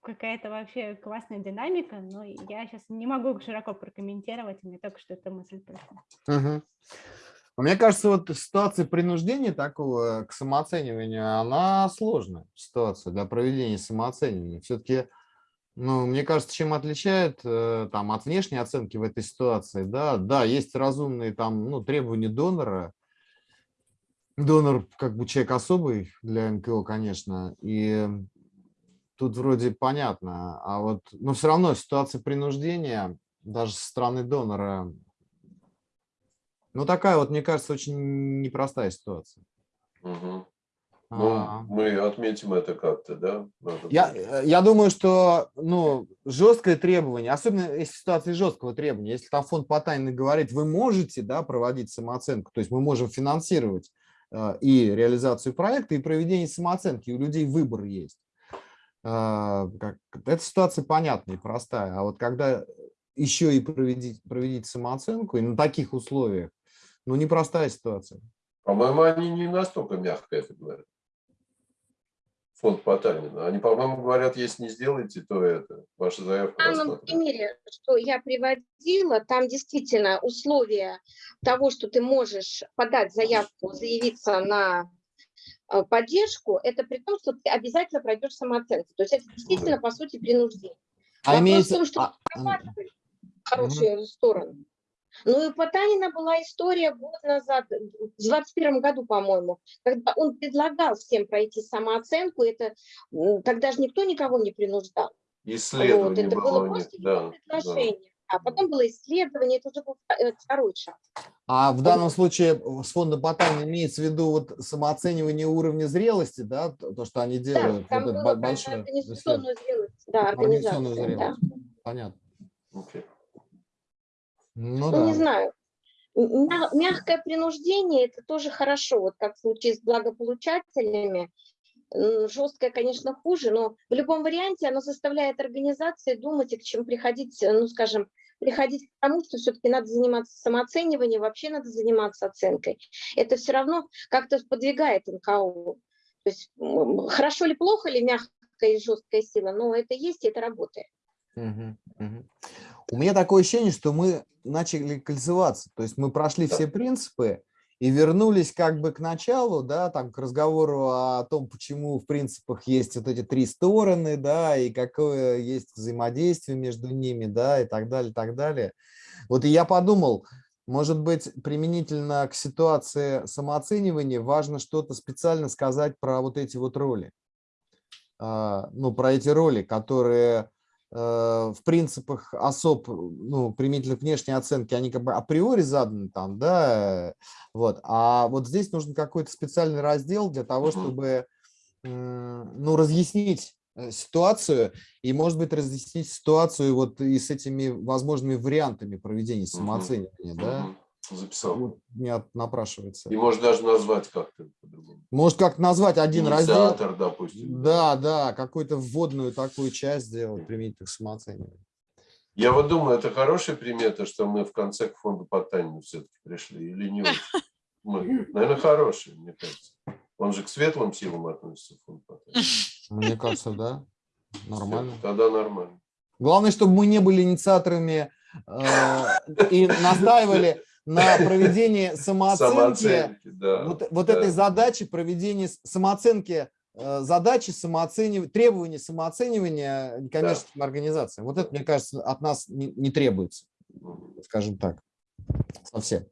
какая-то вообще классная динамика, но я сейчас не могу широко прокомментировать, мне только что эта мысль пришла. А Мне кажется, вот ситуация принуждения такого к самооцениванию, она сложная ситуация для проведения самооценивания. Все-таки, ну, мне кажется, чем отличает э, там от внешней оценки в этой ситуации, да, да, есть разумные там, ну, требования донора. Донор как бы человек особый для НКО, конечно, и тут вроде понятно, а вот, но все равно ситуация принуждения даже со стороны донора, ну такая вот, мне кажется, очень непростая ситуация. Мгм. Ну, А, мы отметим это как-то, да? Надо Я, э, я думаю, что ну, жесткое требование, особенно если в ситуации жесткого требования, если там фонд Потанина говорит, вы можете да, проводить самооценку, то есть мы можем финансировать и реализацию проекта, и проведение самооценки, у людей выбор есть. Как- эта ситуация понятная и простая, а вот когда еще и проведите, проведите самооценку, и на таких условиях, ну, непростая ситуация. По-моему, они не настолько мягко это говорят. Фонд Потанина. Они, по-моему, говорят, если не сделаете, то это, ваша заявка В данном примере, что я приводила, там действительно условия того, что ты можешь подать заявку, заявиться на э, поддержку, это при том, что ты обязательно пройдешь самооценку. То есть это действительно, по сути, принуждение. А Вопрос в имеется... том, что а, прорабатывали хорошую сторону. Ну и у Потанина была история год назад, в 21 году, по-моему, когда он предлагал всем пройти самооценку, это тогда же никто никого не принуждал. Вот, Исследование это было было просто да. его предложение. А потом было исследование, это уже был э, второй шаг. А в данном случае с фондом Потанина имеется в виду вот самооценивание уровня зрелости, да, то, то, что они Да, делают, там вот это было большое организационную зрелость. Да, Организационную организацию, да. зрелость. Понятно. Окей. Ну, Ну, не да. знаю. М- мя- Мягкое принуждение – это тоже хорошо, вот как в случае с благополучателями. Жесткое, конечно, хуже, но в любом варианте оно заставляет организации думать и к чему приходить, э, ну, скажем, приходить к тому, что все-таки надо заниматься самооцениванием, вообще надо заниматься оценкой. Это все равно как-то подвигает НКО. То есть хорошо или плохо ли мягкая и жесткая сила, но это есть и это работает. Мгм, мгм. У меня такое ощущение, что мы начали кольцеваться, то есть мы прошли все принципы и вернулись как бы к началу, да, там к разговору о том, почему в принципах есть вот эти три стороны, да, и какое есть взаимодействие между ними, да, и так далее, так далее. Вот и я подумал, может быть, применительно к ситуации самооценивания важно что-то специально сказать про вот эти вот роли. А, Ну, про эти роли, которые в принципах особ, ну, применительно к внешней оценке, они как бы априори заданы там, да, э, вот, а вот здесь нужен какой-то специальный раздел для того, чтобы, ну, разъяснить э, ситуацию и, может быть, разъяснить ситуацию вот и с этими возможными вариантами проведения самооценивания, да. Записал. вот меня напрашивается. И может даже назвать как-то по-другому. Может, как назвать один раздел? Инициатор, допустим. Да, да, какую-то вводную такую часть сделать, применительно к самооцениванию. Я вот думаю, это хорошая примета, что мы в конце к фонду Потанина все-таки пришли, или не очень? Мы, наверное, хорошая, мне кажется. Он же к светлым силам относится, фонд Потанина. Мне кажется, да, нормально. Тогда нормально. Главное, чтобы мы не были инициаторами э, и настаивали на проведении самооценки, Самооценки, да. вот, вот да. этой задачи проведения с- самооценки, э, задачи самооценивания, требования самооценивания некоммерческим организациям. Вот это, мне кажется, от нас не, не требуется, скажем так, совсем.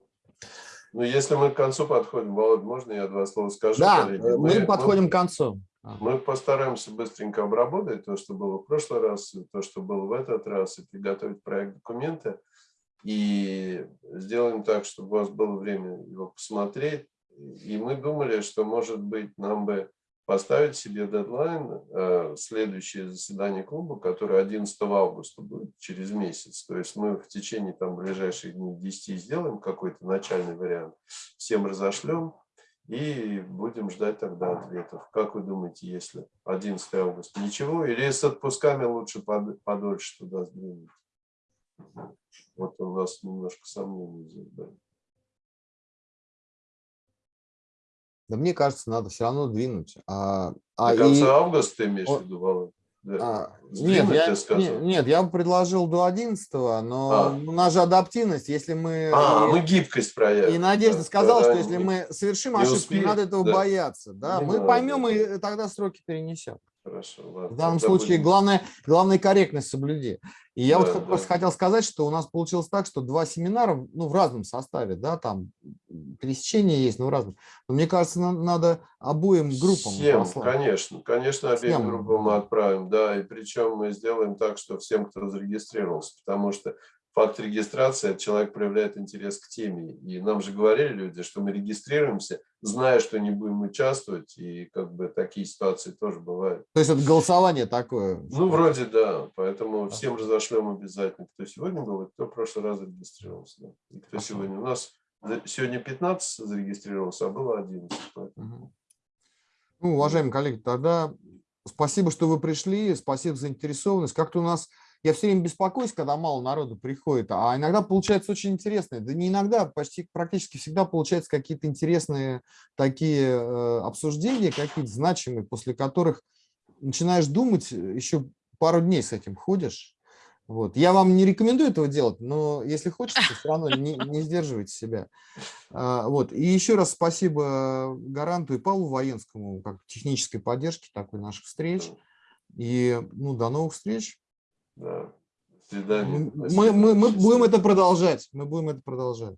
Ну, если мы к концу подходим, Володь, можно я два слова скажу? Да, коллеги? э, мы подходим к концу. Мы постараемся быстренько обработать то, что было в прошлый раз, то, что было в этот раз, и приготовить проект документа. И сделаем так, чтобы у вас было время его посмотреть. И мы думали, что, может быть, нам бы поставить себе дедлайн, э, следующее заседание клуба, которое 11 августа будет, через месяц. То есть мы в течение там, ближайших дней 10 сделаем какой-то начальный вариант, всем разошлем, и будем ждать тогда ответов. Как вы думаете, если 11 августа ничего, или с отпусками лучше под- подольше туда сдвинуть? Вот у нас немножко сомнений здесь были. Да мне кажется, надо все равно двинуть. А, а До и- конца августа ты имеешь в виду, Володь? Да. а, нет, я, ты сказал? не- нет, я бы предложил до 11 но А. у нас же адаптивность, если мы... А, и, мы гибкость проявим. и Надежда Да, сказала, что если мы совершим не ошибку, успеем, не надо этого да. бояться. Да? Не мы надо, поймем да. и тогда сроки перенесем. Хорошо, ладно. В данном тогда случае будем- главное, главное корректность соблюди. И я вот Да, просто да. хотел сказать, что у нас получилось так, что два семинара ну, в разном составе, да, там пересечения есть, но разные. Но мне кажется, нам надо обоим группам Всем, послать. конечно, конечно, обеим Всем. группам мы отправим, да, и причем мы сделаем так, что всем, кто зарегистрировался, потому что факт регистрации, человек проявляет интерес к теме, и нам же говорили люди, что мы регистрируемся, зная, что не будем участвовать, и как бы такие ситуации тоже бывают. То есть это голосование такое. Ну, вроде да, поэтому всем разошлем обязательно, кто сегодня был, и кто в прошлый раз зарегистрировался. да. И кто сегодня у нас, сегодня 15 зарегистрировался, а было 11. поэтому. Ну, уважаемые коллеги, тогда спасибо, что вы пришли, спасибо за заинтересованность. Как-то у нас, я все время беспокоюсь, когда мало народу приходит, а иногда получается очень интересно. Да не иногда, почти практически всегда получаются какие-то интересные такие э, обсуждения, какие-то значимые, после которых начинаешь думать, э, еще пару дней с этим ходишь. Вот. Я вам не рекомендую этого делать, но если хочется, все равно не, не сдерживайте себя. А, Вот. И еще раз спасибо Гаранту и Павлу Военскому как технической поддержке такой наших встреч. И ну, до новых встреч. Да. До свидания. Мы, мы, мы будем это продолжать. Мы будем это продолжать.